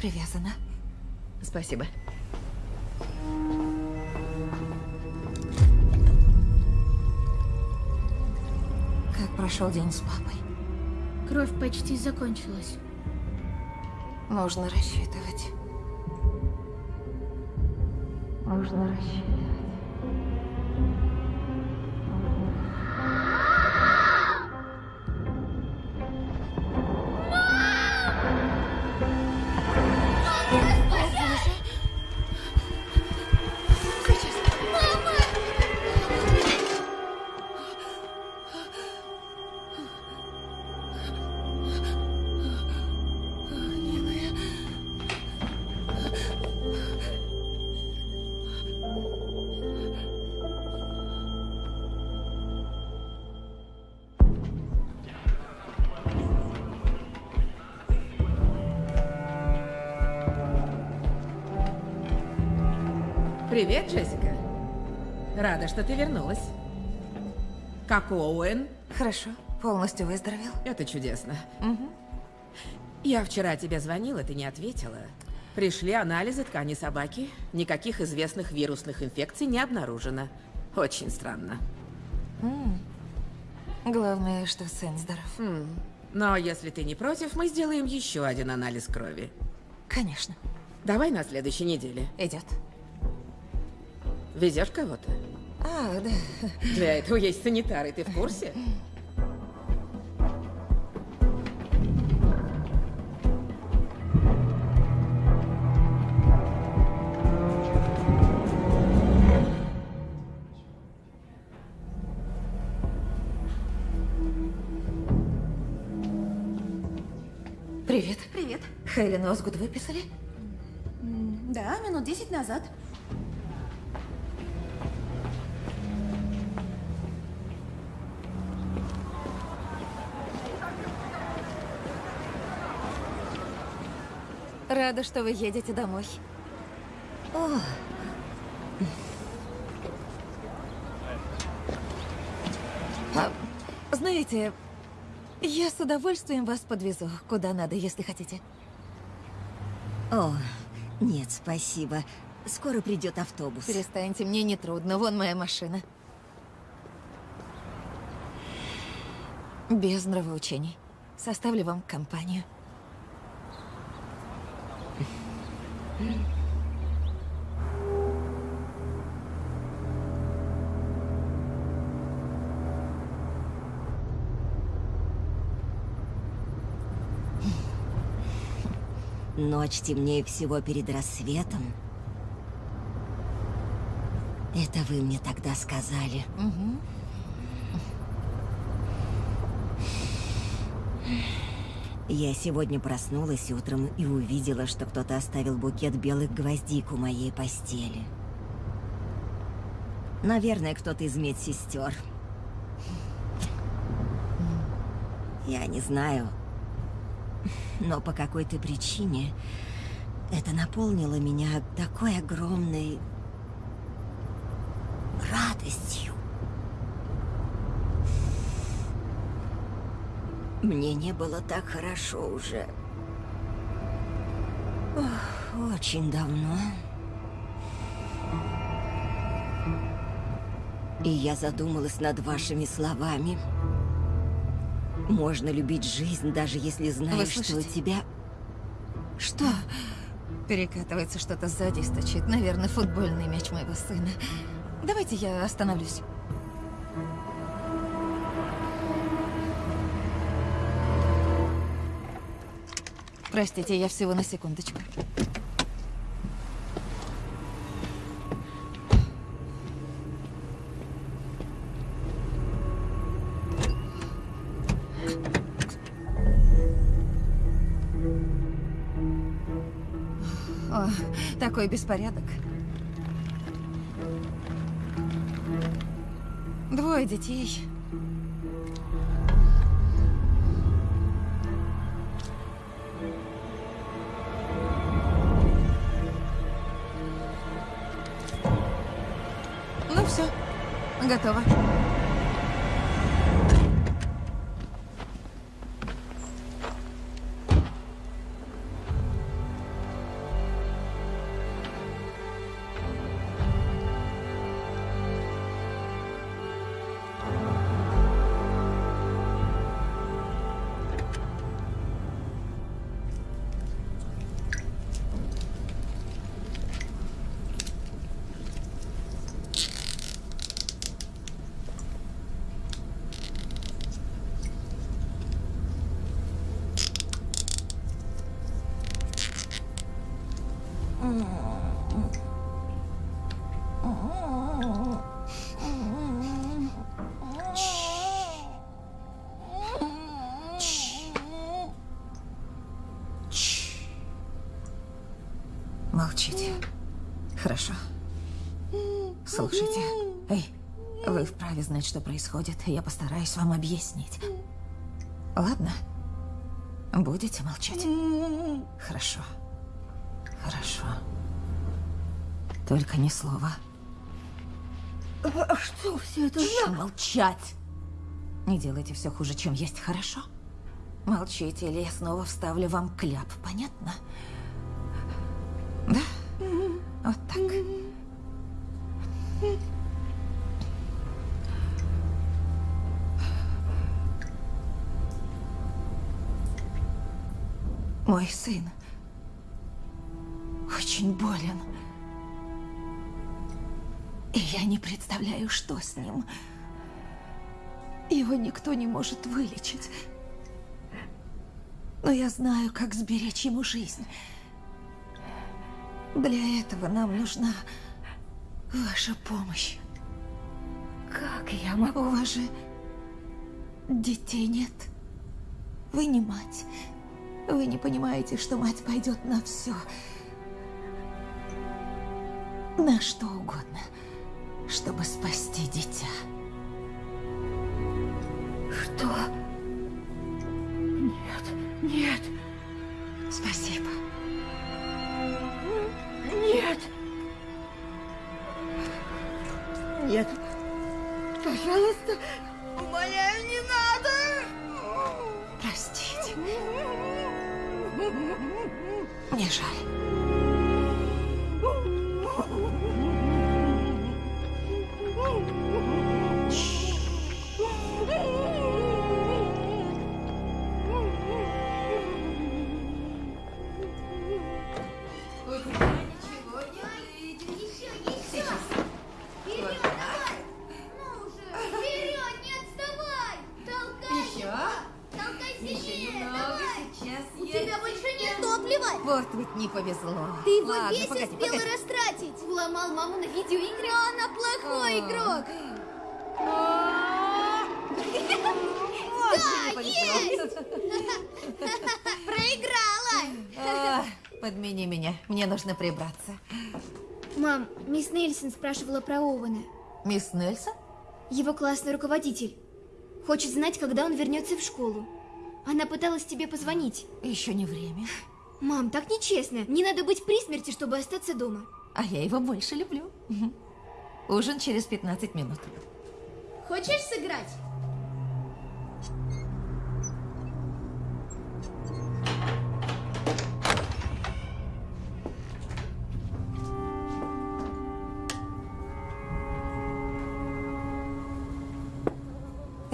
Привязана.
Спасибо.
Как прошел день с папой?
Кровь почти закончилась.
Нужно рассчитывать. Нужно рассчитывать.
Привет, Джессика. Рада, что ты вернулась. Как Оуэн?
Хорошо. Полностью выздоровел?
Это чудесно. Я вчера тебе звонила, ты не ответила. Пришли анализы ткани собаки. Никаких известных вирусных инфекций не обнаружено. Очень странно.
М. Главное, что сын здоров.
М. Но если ты не против, мы сделаем еще один анализ крови.
Конечно.
Давай на следующей неделе.
Идет.
Везешь кого-то?
А, да.
Для этого есть санитары, ты в курсе?
Привет.
Привет.
Хелен Озгуд выписали?
Да, минут десять назад.
Рада, что вы едете домой.
О,
А, знаете, я с удовольствием вас подвезу, куда надо, если хотите.
о, нет, спасибо. Скоро придет автобус.
Перестаньте, мне не трудно. Вон моя машина. Без нравоучений. Составлю вам компанию.
Ночь темнее всего перед рассветом. Это вы мне тогда сказали.
Мгм.
Я сегодня проснулась утром и увидела, что кто-то оставил букет белых гвоздик у моей постели. Наверное, кто-то из медсестер. Я не знаю. Но по какой-то причине это наполнило меня такой огромной радостью. Мне не было так хорошо уже. Ох, очень давно. И я задумалась над вашими словами. Можно любить жизнь, даже если знаешь, что у тебя...
Что? Перекатывается что-то сзади, стучит. Наверное, футбольный мяч моего сына. Давайте я остановлюсь. Простите, я всего на секундочку. О, такой беспорядок. Двое детей. Готово. Знать, что происходит. Я постараюсь вам объяснить. Ладно? Будете молчать? Хорошо. Хорошо. Только ни слова.
А что все это
Тш, молчать! Не делайте все хуже, чем есть, хорошо? Молчите, или я снова вставлю вам кляп, понятно? Да? Вот так. Мой сын очень болен. И я не представляю, что с ним. Его никто не может вылечить. Но я знаю, как сберечь ему жизнь. Для этого нам нужна ваша помощь.
Как я могу?
У вас же детей нет. Вы не мать. Вы не понимаете, что мать пойдет на все. На что угодно, чтобы спасти дитя.
Что?
Нужно прибраться.
Мам, мисс Нельсон спрашивала про Оуэна.
Мисс Нельсон?
Его классный руководитель. Хочет знать, когда он вернется в школу. Она пыталась тебе позвонить.
Еще не время.
Мам, так нечестно. Не надо быть при смерти, чтобы остаться дома.
А я его больше люблю. Ужин через 15 минут.
Хочешь сыграть?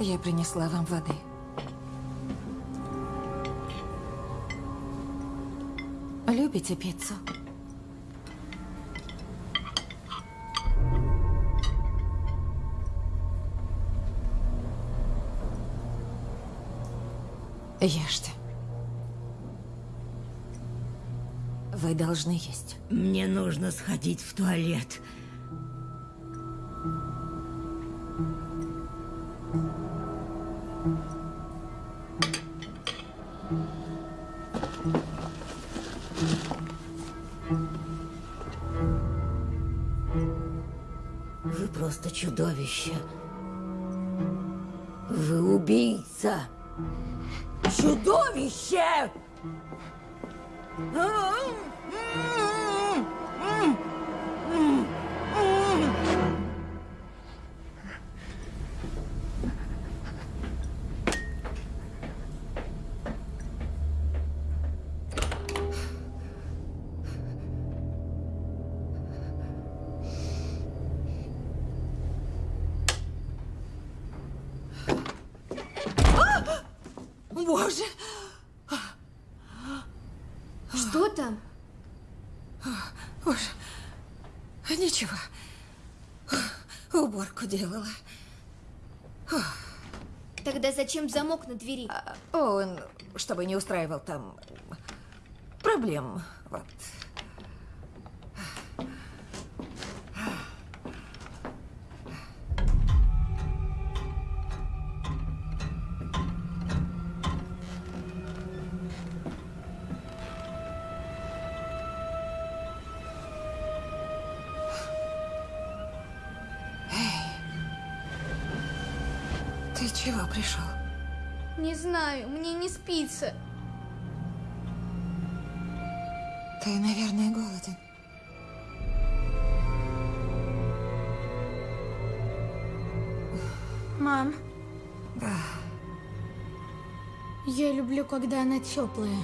Я принесла вам воды. Любите пиццу? Ешьте. Вы должны есть.
Мне нужно сходить в туалет. Просто чудовище. Вы убийца. Чудовище!
Боже! Боже, ничего. Уборку делала.
Тогда зачем замок на двери?
Он, чтобы не устраивал там проблем. Вот.
Знаю, мне не спится.
Ты, наверное, голоден.
Мам,
Да.
я люблю, когда она теплая.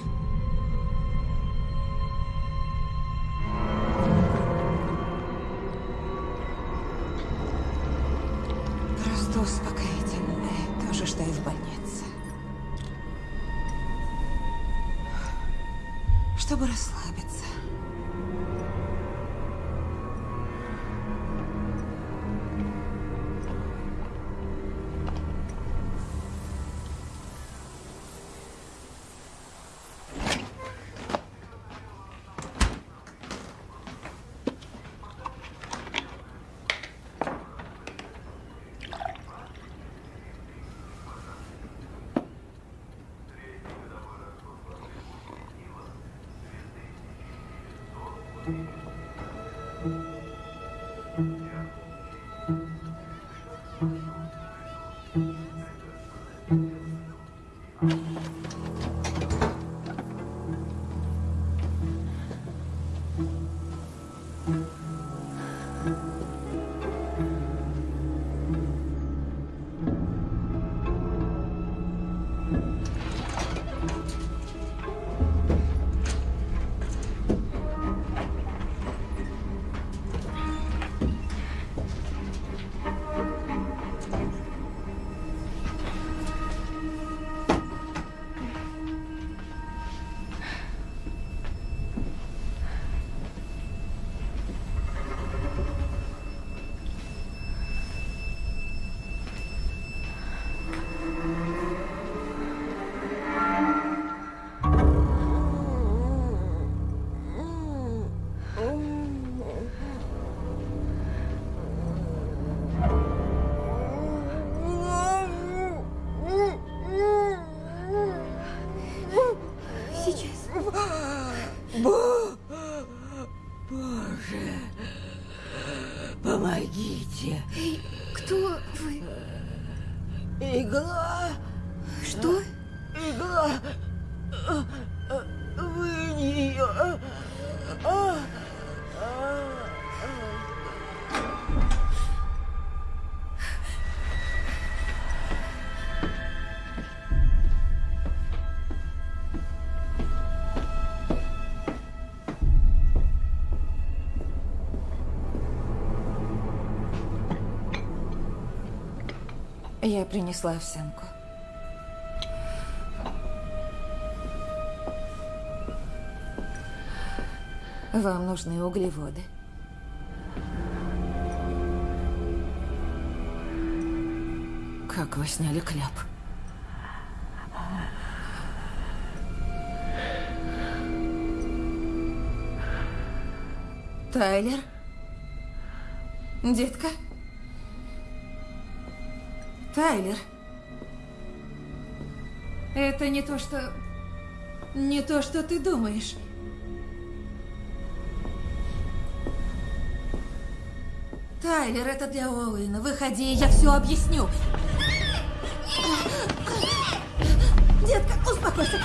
Я принесла овсянку. Вам нужны углеводы. Как вы сняли кляп? Тайлер? Детка? Тайлер? Это не то, что... Не то, что ты думаешь. Тайлер, это для Оуэна. Выходи, я все объясню. Детка, успокойся.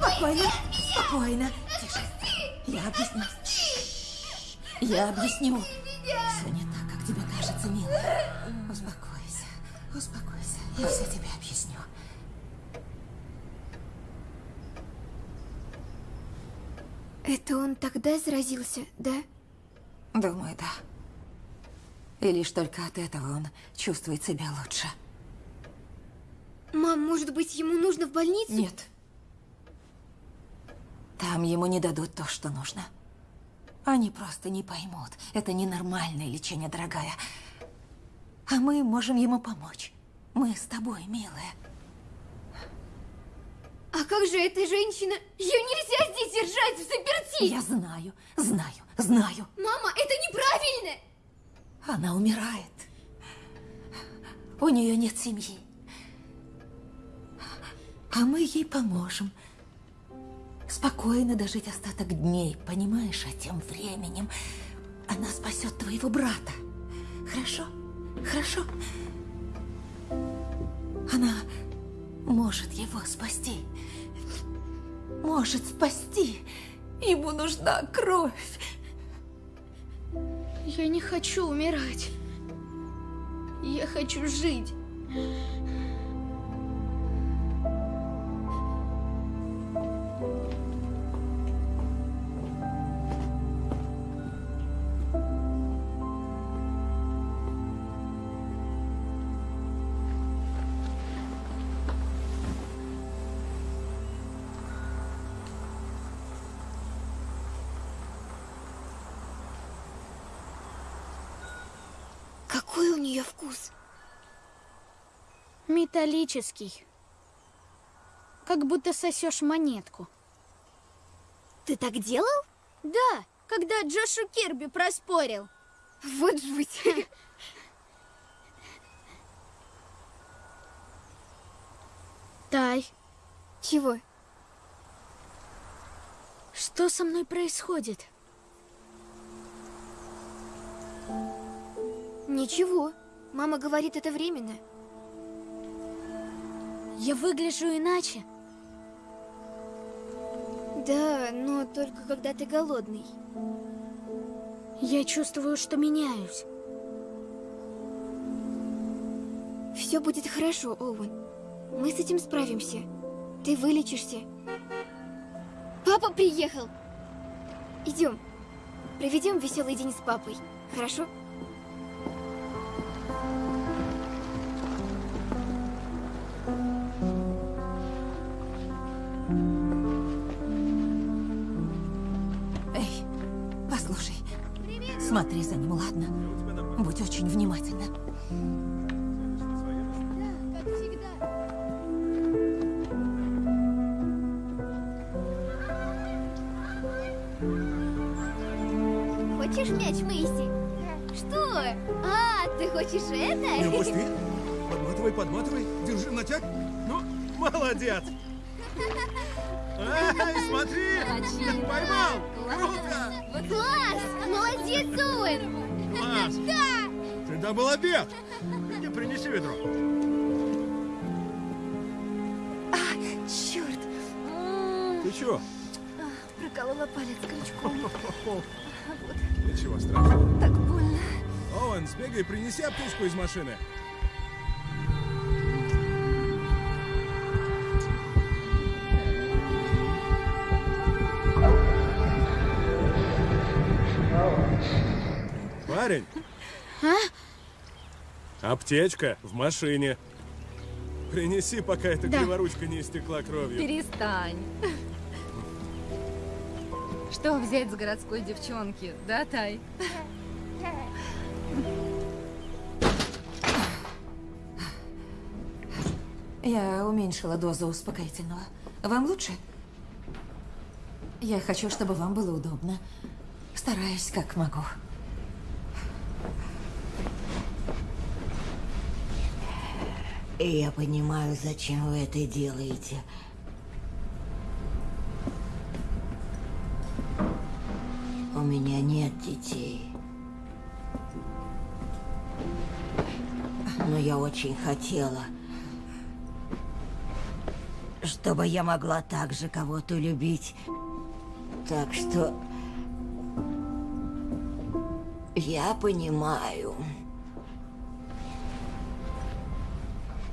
Спокойно, спокойно. Тише. Я объясню. Я объясню. Все Я все тебе объясню.
Это он тогда заразился, да?
Думаю, да. И лишь только от этого он чувствует себя лучше.
Мам, может быть, ему нужно в больницу?
Нет. Там ему не дадут то, что нужно. Они просто не поймут. Это ненормальное лечение, дорогая. А мы можем ему помочь. Мы с тобой, милая.
А как же эта женщина? Ее нельзя здесь держать в заперти!
Я знаю, знаю, знаю.
Мама, это неправильно!
Она умирает. У нее нет семьи. А мы ей поможем. Спокойно дожить остаток дней, понимаешь? А тем временем она спасет твоего брата. Хорошо? Хорошо? Она может его спасти. Может спасти. Ему нужна кровь.
Я не хочу умирать. Я хочу жить.
Металлический. Как будто сосешь монетку.
Ты так делал?
Да, когда Джошу Кирби проспорил.
Вот жуть.
Тай,
Чего?
что со мной происходит?
Ничего. Мама говорит, это временно.
Я выгляжу иначе.
Да, но только когда ты голодный.
Я чувствую, что меняюсь.
Все будет хорошо, Оуэн. Мы с этим справимся. Ты вылечишься. Папа приехал. Идем. Проведем веселый день с папой. Хорошо?
За ним, ладно? Будь очень внимательна.
Как всегда. Хочешь мяч, Мэйси? Что? А, ты хочешь это?
Не упусти. Подматывай, подматывай. Держи, натяг. Ну, молодец. Эй, смотри! Поймал! Круто!
Класс! Молодец, Оуэн!
Класс!
Да!
Когда был обед? Иди принеси ведро.
А, черт.
Ты чего?
Проколола палец крючком. Вот.
Ничего страшного.
Так больно.
Оуэн, сбегай, принеси аптечку из машины.
А?
аптечка в машине. Принеси, пока эта
Да.
криворучка не истекла кровью.
Перестань. Что взять с городской девчонки, да, Тай?
Я уменьшила дозу успокоительного. Вам лучше? Я хочу, чтобы вам было удобно. Стараюсь, как могу.
Я понимаю, зачем вы это делаете. У меня нет детей. Но я очень хотела, чтобы я могла так же кого-то любить. Так что я понимаю.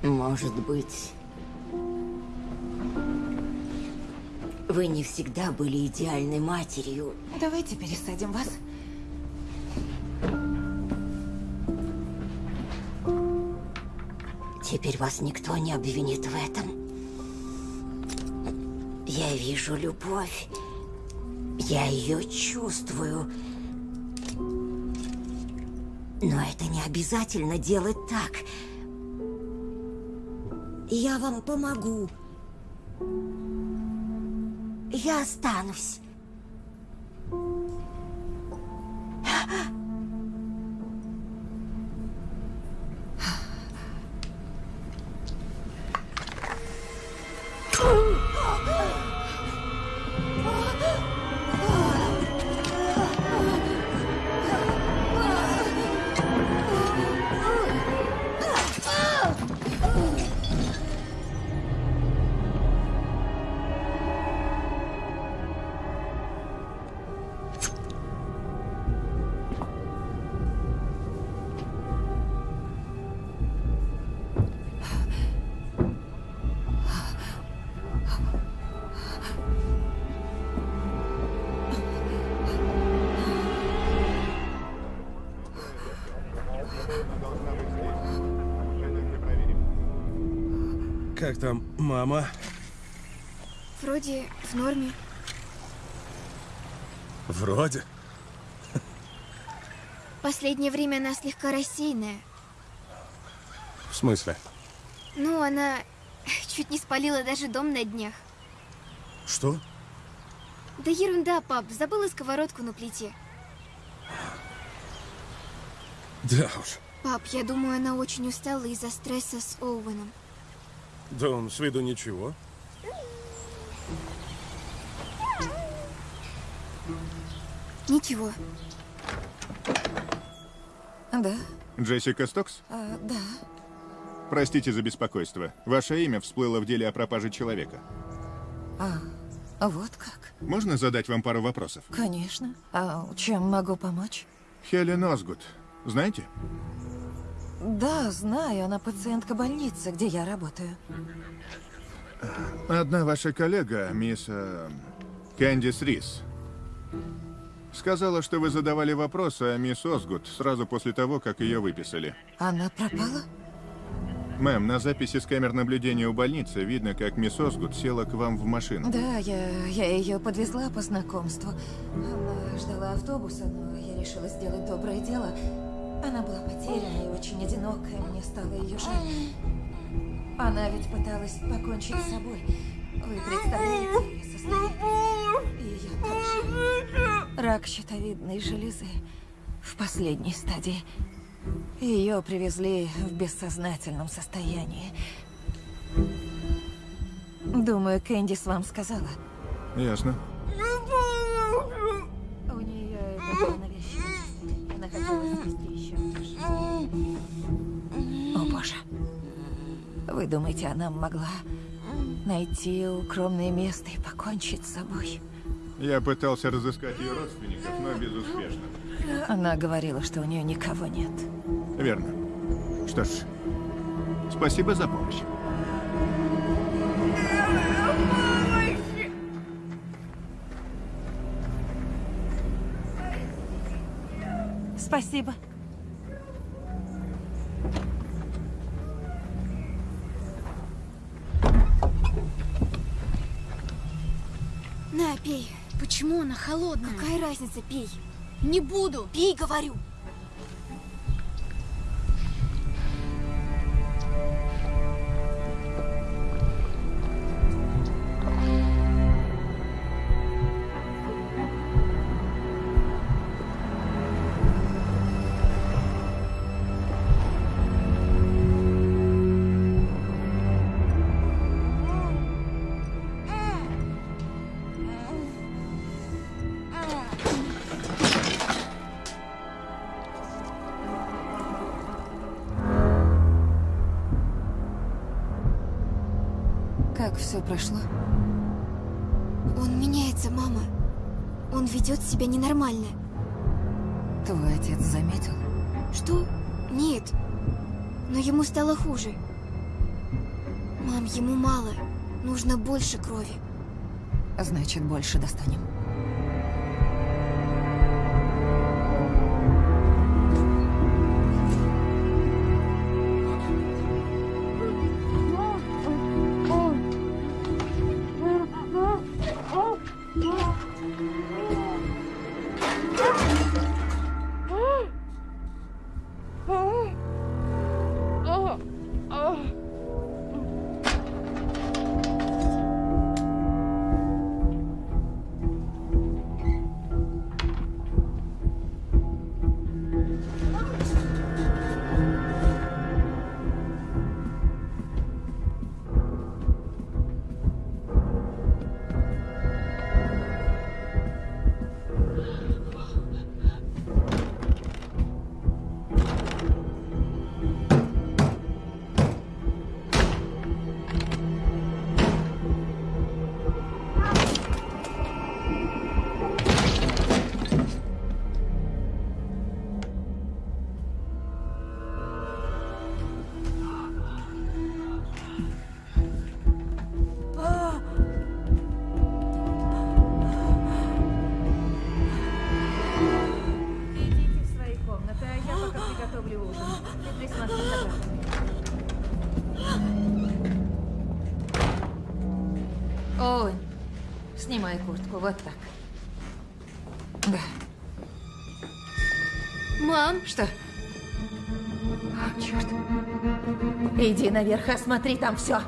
Может быть, вы не всегда были идеальной матерью.
Давайте пересадим вас.
Теперь вас никто не обвинит в этом. Я вижу любовь. Я ее чувствую. Но это не обязательно делать так. Я вам помогу. Я останусь.
Вроде в норме.
Вроде.
Последнее время она слегка рассеянная.
В смысле?
Ну, она чуть не спалила даже дом на днях.
Что?
Да ерунда, пап, забыла сковородку на плите.
Да уж.
Пап, я думаю, она очень устала из-за стресса с Оуэном.
Да он с виду ничего.
Ничего.
Да,
Джессика Стокс?
а, да.
Простите за беспокойство. Ваше имя всплыло в деле о пропаже человека.
А, вот как.
Можно задать вам пару вопросов?
Конечно. А чем могу помочь?
Хелен Озгуд. Знаете?
Да, знаю, она пациентка больницы, где я работаю.
Одна ваша коллега, мисс э, Кэндис Рис, сказала, что вы задавали вопросы о мисс Озгуд сразу после того, как ее выписали.
Она пропала?
Мэм, на записи с камер наблюдения у больницы видно, как мисс Озгуд села к вам в машину.
Да, я, я ее подвезла по знакомству. Она ждала автобуса, но я решила сделать доброе дело. Она была потеряна и очень одинокая, мне стало ее жаль. Она ведь пыталась покончить с собой. Вы представляете ее состояние? И ее тоже. Рак щитовидной железы в последней стадии. Ее привезли в бессознательном состоянии. Думаю, Кэндис вам сказала.
Ясно.
У нее это еще. О, боже. Вы думаете, она могла найти укромное место и покончить с собой?
Я пытался разыскать ее родственников, но безуспешно.
Она говорила, что у нее никого нет.
Верно. Что ж, спасибо за помощь.
Спасибо.
На, пей.
Почему она холодная?
Какая разница, пей.
Не буду.
Пей, говорю.
Все прошло?
Он меняется, мама. Он ведет себя ненормально.
Твой отец заметил?
Что? Нет. Но ему стало хуже. Мам, ему мало. Нужно больше крови.
Значит, больше достанем. Наверх, осмотри там все.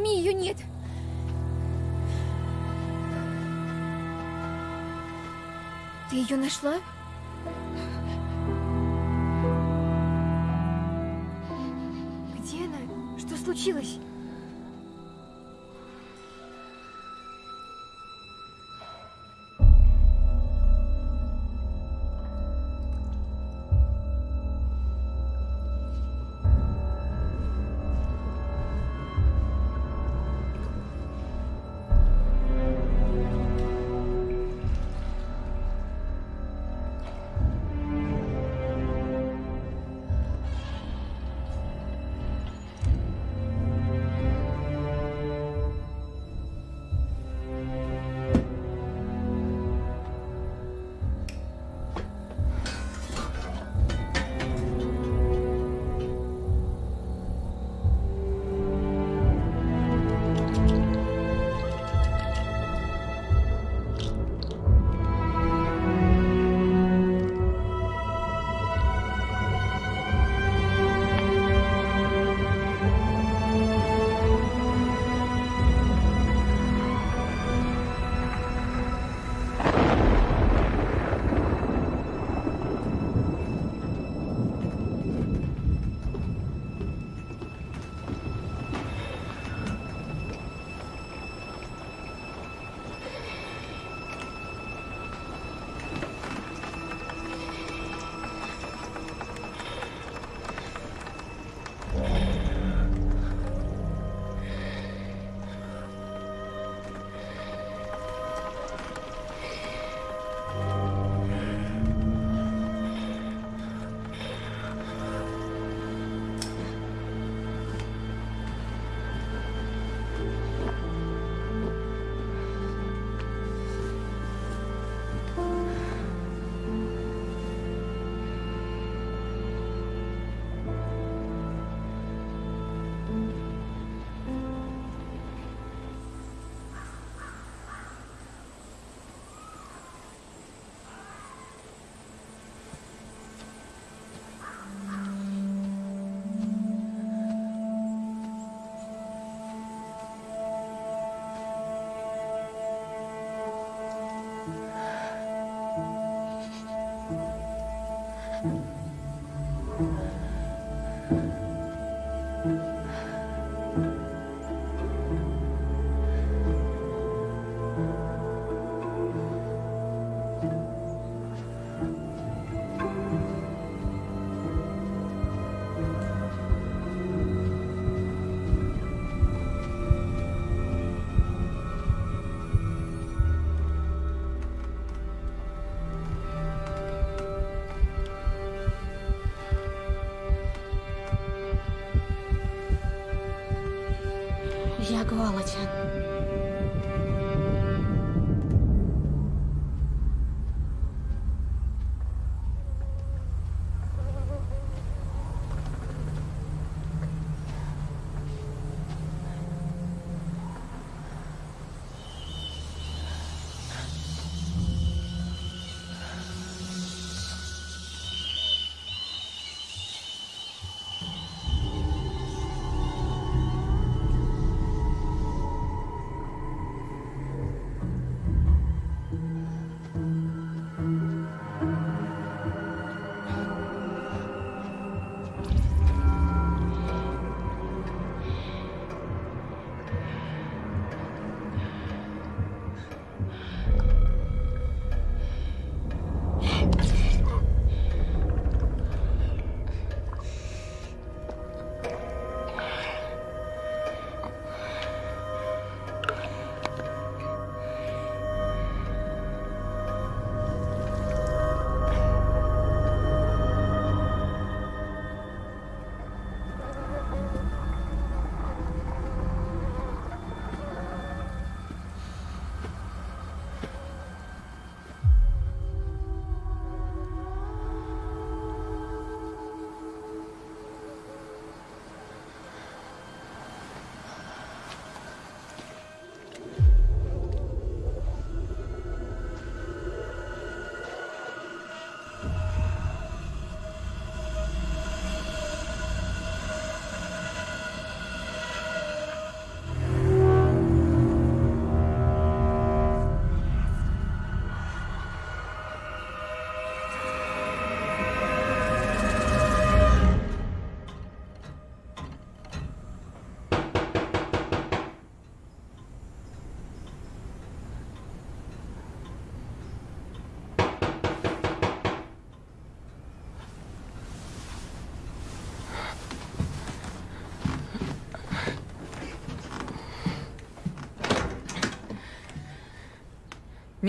Доме ее нет. Ты ее нашла? Где она? Что случилось?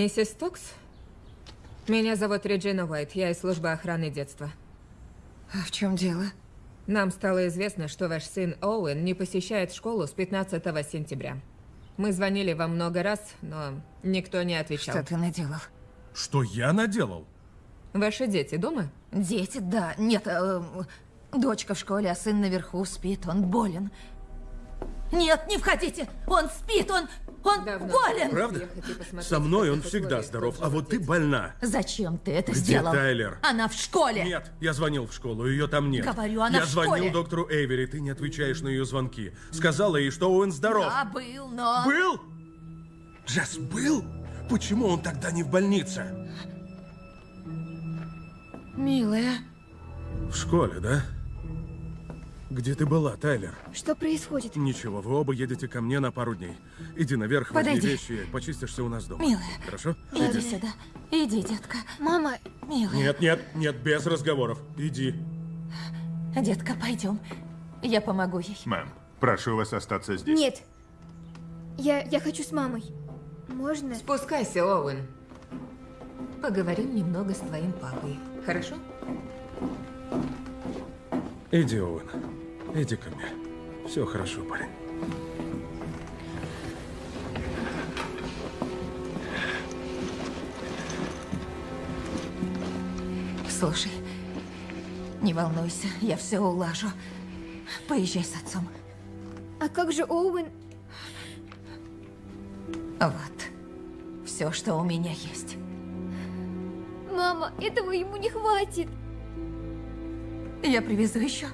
Миссис Стокс? Меня зовут Реджина Уайт, я из службы охраны детства.
А в чем дело?
Нам стало известно, что ваш сын Оуэн не посещает школу с 15 сентября. Мы звонили вам много раз, но никто не отвечал.
Что ты наделал?
Что я наделал?
Ваши дети дома?
Дети, да. Нет, э, дочка в школе, а сын наверху спит, он болен. Нет, не входите! Он спит, он... Он болен!
Правда? Со мной он всегда здоров, а вот ты больна.
Зачем ты это
Где
сделал?
Тайлер?
Она в школе!
Нет, я звонил в школу, ее там нет.
Говорю, она
я
в
звонил
школе.
доктору Эйвери, ты не отвечаешь на ее звонки. Сказала ей, что Оуэн здоров.
Да, был, но...
Был? Джесс, был? Почему он тогда не в больнице?
Милая.
В школе, да? Где ты была, Тайлер?
Что происходит?
Ничего, вы оба едете ко мне на пару дней. Иди наверх, возьми
Подойди.
вещи, почистишься у нас дома.
Милая.
Хорошо?
Иди сюда. Иди, детка.
Мама.
Милая.
Нет, нет, нет, без разговоров. Иди.
Детка, пойдем. Я помогу ей.
Мэм, прошу вас остаться здесь.
Нет. Я, я хочу с мамой. Можно?
Спускайся, Оуэн. Поговорим немного с твоим папой. Хорошо?
Иди, Оуэн. Иди ко мне. Все хорошо, парень.
Слушай, не волнуйся, я все улажу. Поезжай с отцом.
А как же Оуэн?
Вот. Все, что у меня есть.
Мама, этого ему не хватит.
Я привезу еще.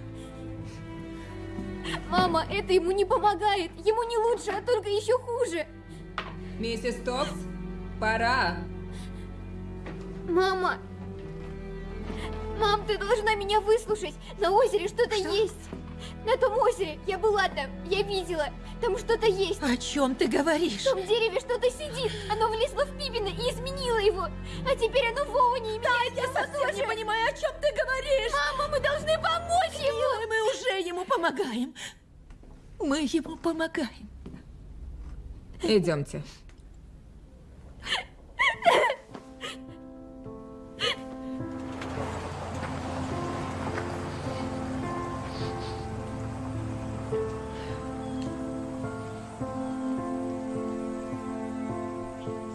Мама, это ему не помогает. Ему не лучше, а только еще хуже.
Миссис Топс, пора.
Мама. Мам, ты должна меня выслушать. На озере что-то есть. На том озере. Я была там. Я видела. Там что-то есть.
О чем ты говоришь?
В том дереве что-то сидит. Оно влезло в Пипина и изменило его. А теперь оно в Оуэне и меняет
я совсем
тоже.
не понимаю, о чем ты говоришь.
Мама, мы должны помочь ему.
Милая, мы уже ему помогаем.
Мы ему помогаем.
Идемте.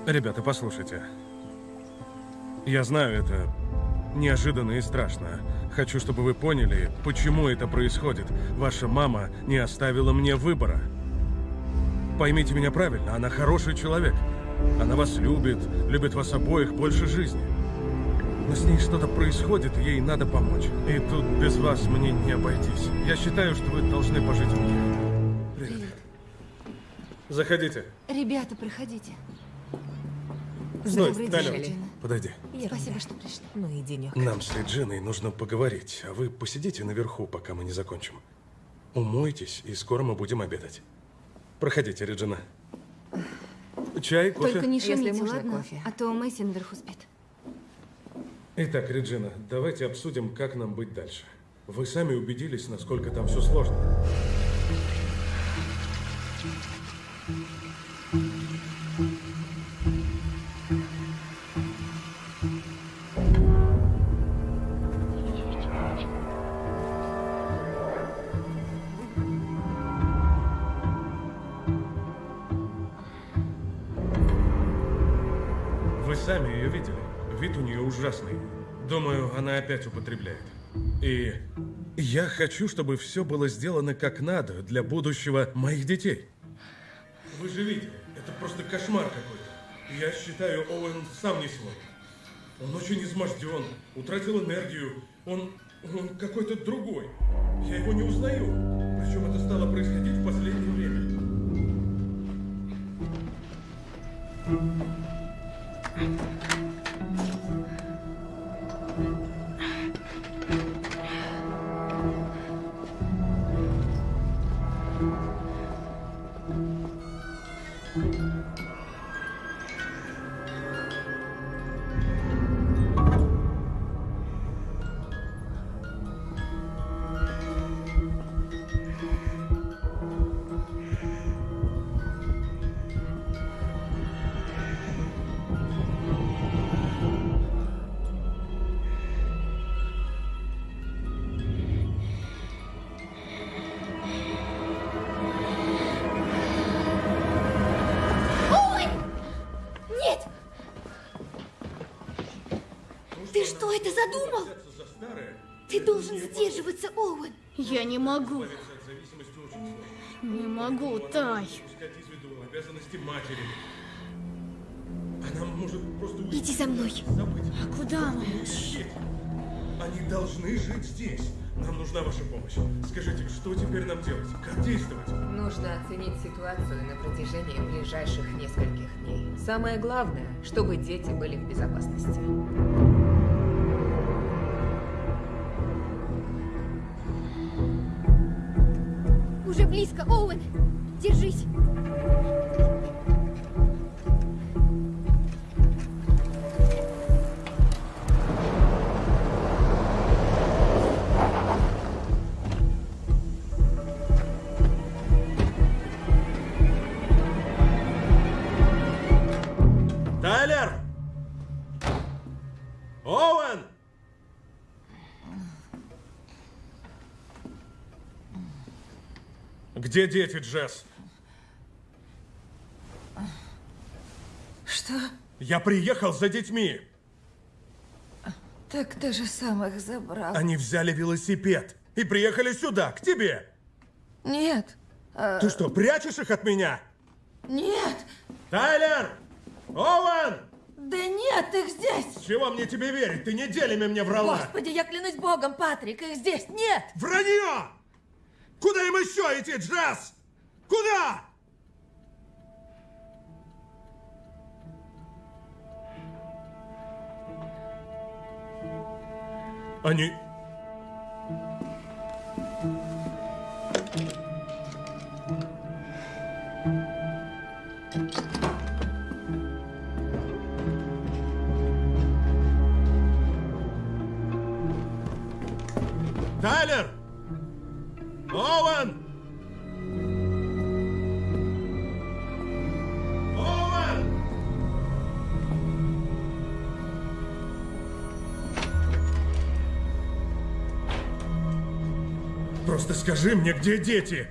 Ребята, послушайте. Я знаю, это неожиданно и страшно. Хочу, чтобы вы поняли, почему это происходит. Ваша мама не оставила мне выбора. Поймите меня правильно, она хороший человек. Она вас любит, любит вас обоих больше жизни. Но с ней что-то происходит, ей надо помочь. И тут без вас мне не обойтись. Я считаю, что вы должны пожить у меня. Привет. Заходите.
Ребята, проходите.
Стой,
Реджина.
подойди.
Спасибо, что пришли.
Ну и денег.
Нам с Реджиной нужно поговорить, а вы посидите наверху, пока мы не закончим. Умойтесь, и скоро мы будем обедать. Проходите, Реджина. Чай, кофе?
Только не шумите,
можно,
ладно?
кофе.
А то Мэйси наверху спит.
Итак, Реджина, давайте обсудим, как нам быть дальше. Вы сами убедились, насколько там все сложно. опять употребляет. И я хочу, чтобы все было сделано как надо для будущего моих детей. Вы же видите, это просто кошмар какой-то. Я считаю, Оуэн сам не свой. Он очень изможден, утратил энергию. Он, он какой-то другой. Я его не узнаю. Причем это стало происходить в последнее время.
Thank you. Могу. Не могу, Тай.
Упускать из виду обязанности матери. Она может просто уйти.
Иди за мной.
Забыть.
А куда мы?
Они должны жить здесь. Нам нужна ваша помощь. Скажите, что теперь нам делать? Как действовать?
Нужно оценить ситуацию на протяжении ближайших нескольких дней. Самое главное, чтобы дети были в безопасности.
Уже близко, Оуэн. Держись.
Где дети, Джесс?
Что?
Я приехал за детьми.
Так ты же сам их забрал.
Они взяли велосипед и приехали сюда, к тебе.
Нет. а,
Ты что, прячешь их от меня?
Нет.
Тайлер! Оуэн!
Да нет, их здесь.
Чего мне тебе верить? Ты неделями мне врала.
Господи, я клянусь богом, Патрик, их здесь нет.
Вранье! Куда им еще идти, Джесс? Куда? Они... Тайлер! Скажи мне, где дети?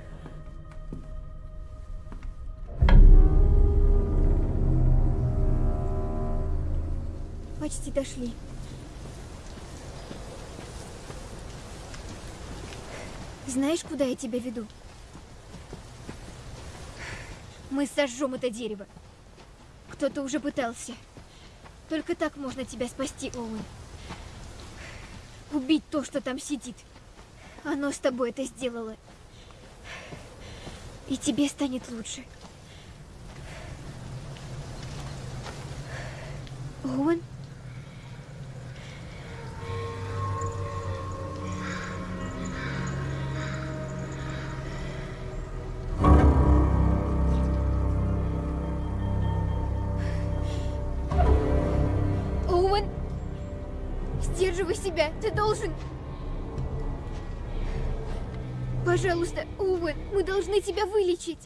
Почти дошли. Знаешь, куда я тебя веду? Мы сожжем это дерево. Кто-то уже пытался. Только так можно тебя спасти, Оуэн. Убить то, что там сидит. Оно с тобой это сделало. И тебе станет лучше. Оуэн? Тебя вылечить.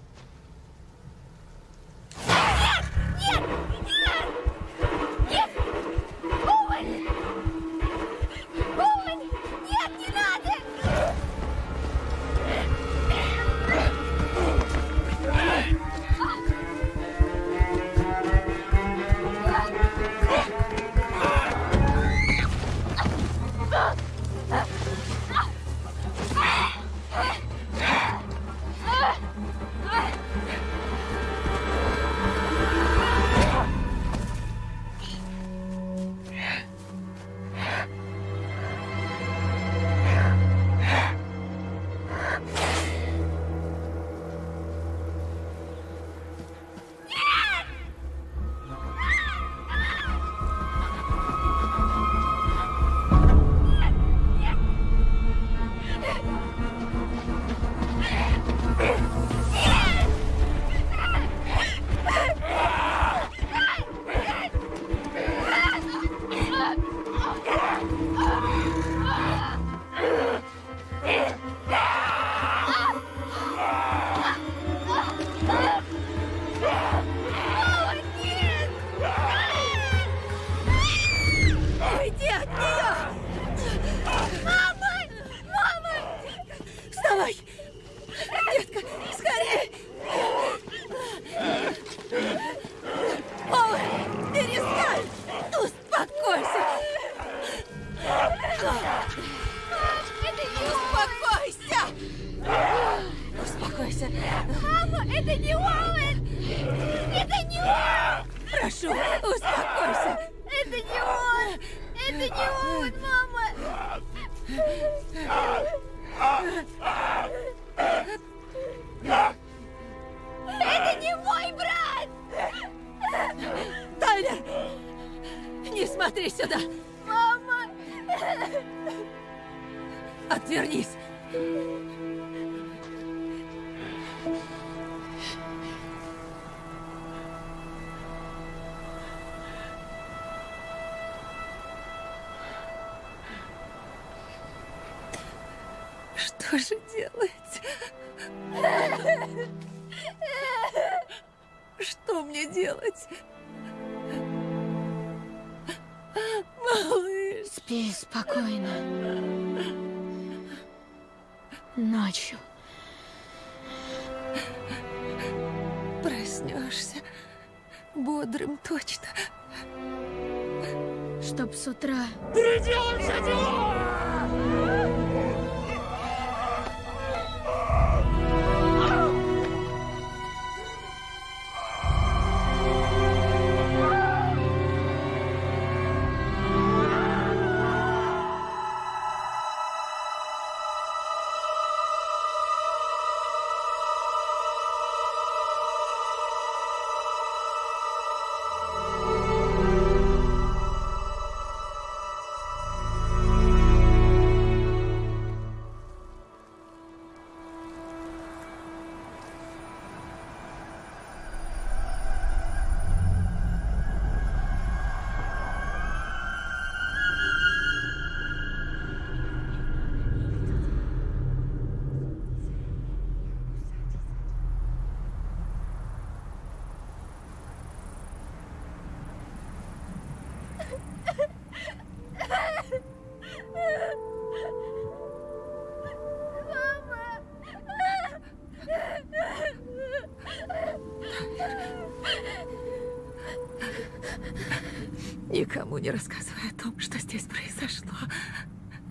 Не
рассказывай о том, что здесь произошло.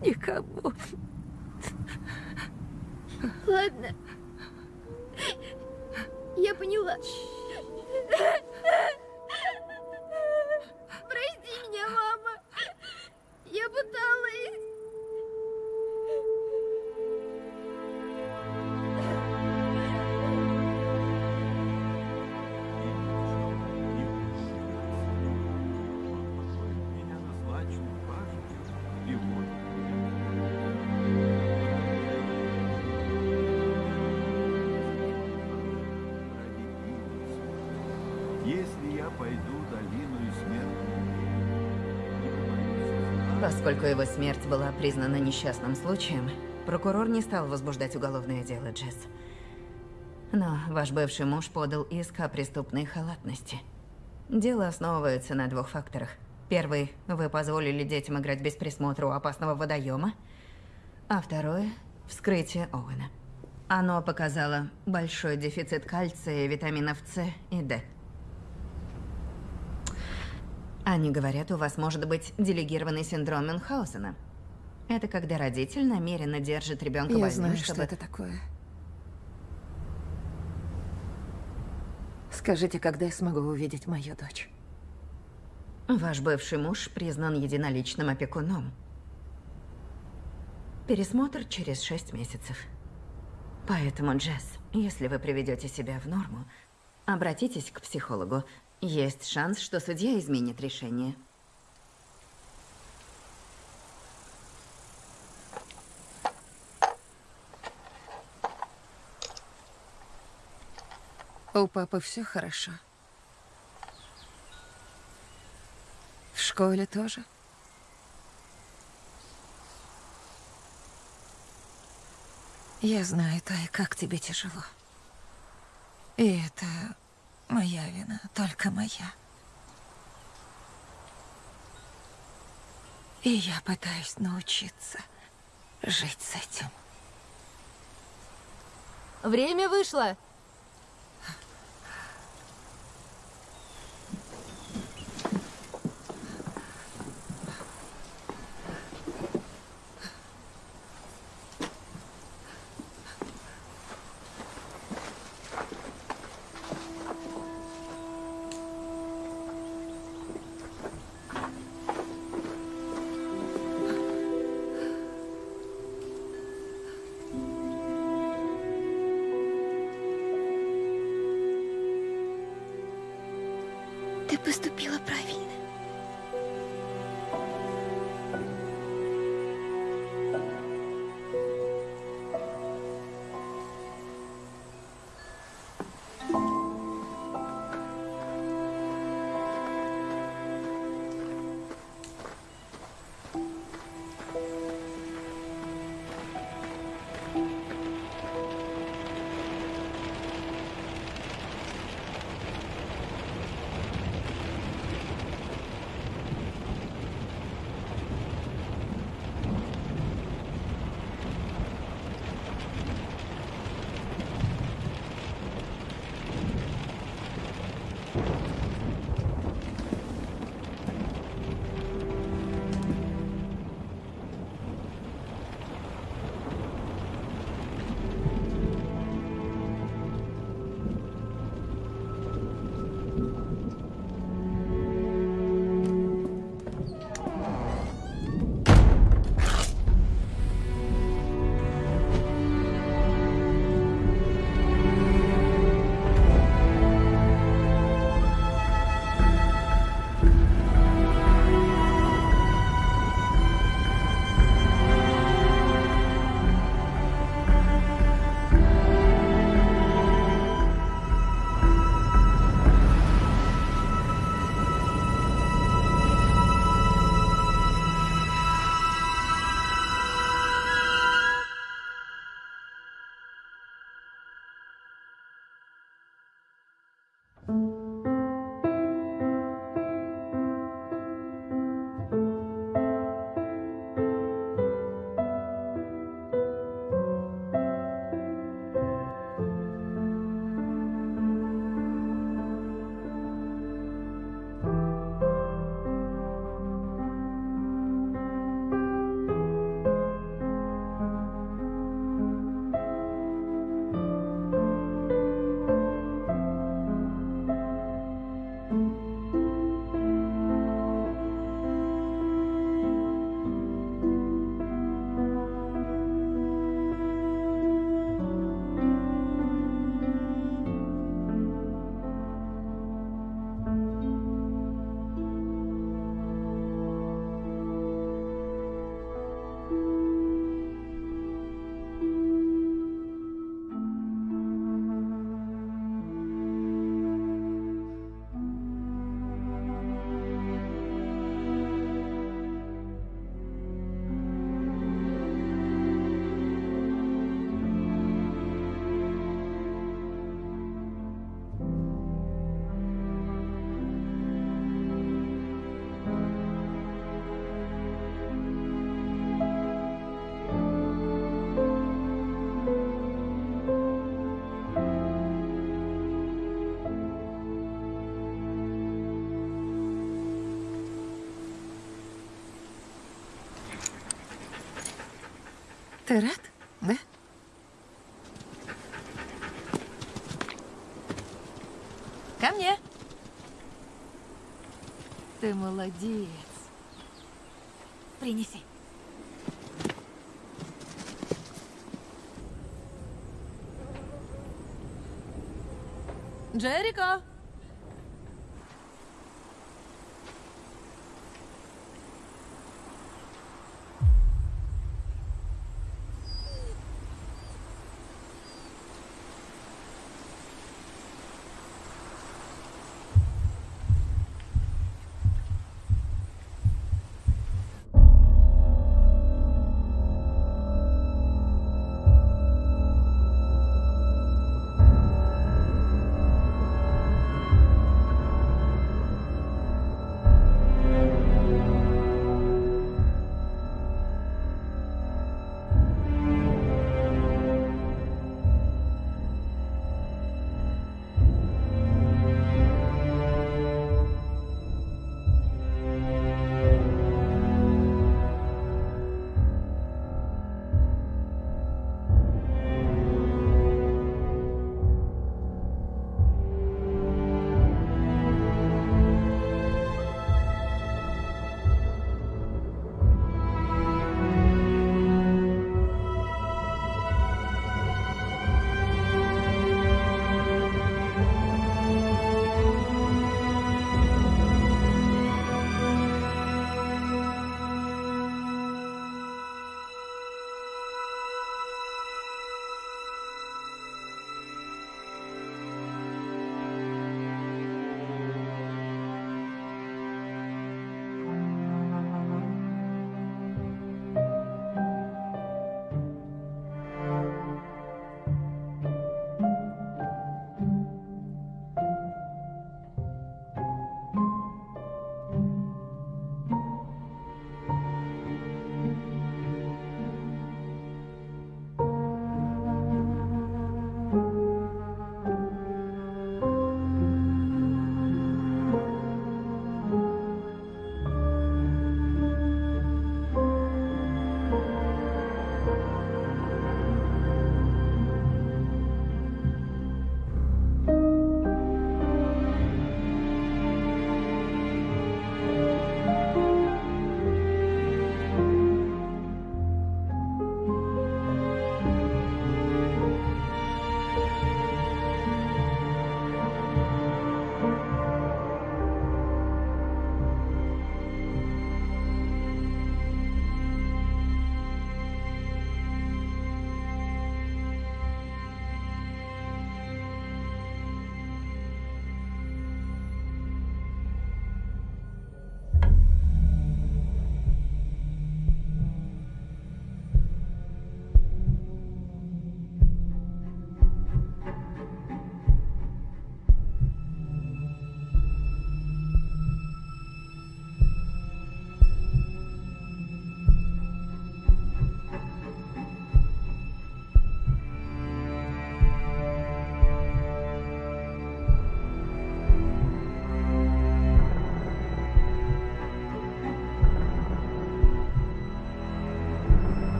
Никому.
Ладно. Я поняла.
Поскольку его смерть была признана несчастным случаем, прокурор не стал возбуждать уголовное дело, Джесс. Но ваш бывший муж подал иск о преступной халатности. Дело основывается на двух факторах. Первый – вы позволили детям играть без присмотра у опасного водоема. А второе – вскрытие Оуэна. Оно показало большой дефицит кальция, витаминов С и Д. Они говорят, у вас может быть делегированный синдром Мюнхгаузена. Это когда родитель намеренно держит ребенка
Я
больным,
знаю,
чтобы...
что это такое. Скажите, когда я смогу увидеть мою дочь?
Ваш бывший муж признан единоличным опекуном. Пересмотр через шесть месяцев. Поэтому, Джесс, если вы приведете себя в норму, обратитесь к психологу. Есть шанс, что судья изменит решение.
У папы все хорошо. В школе тоже. Я знаю, Тай, как тебе тяжело. И это моя вина, только моя. И я пытаюсь научиться жить с этим.
Время вышло.
Ты рад, да? Ко мне. Ты молодец. Принеси. Джерико!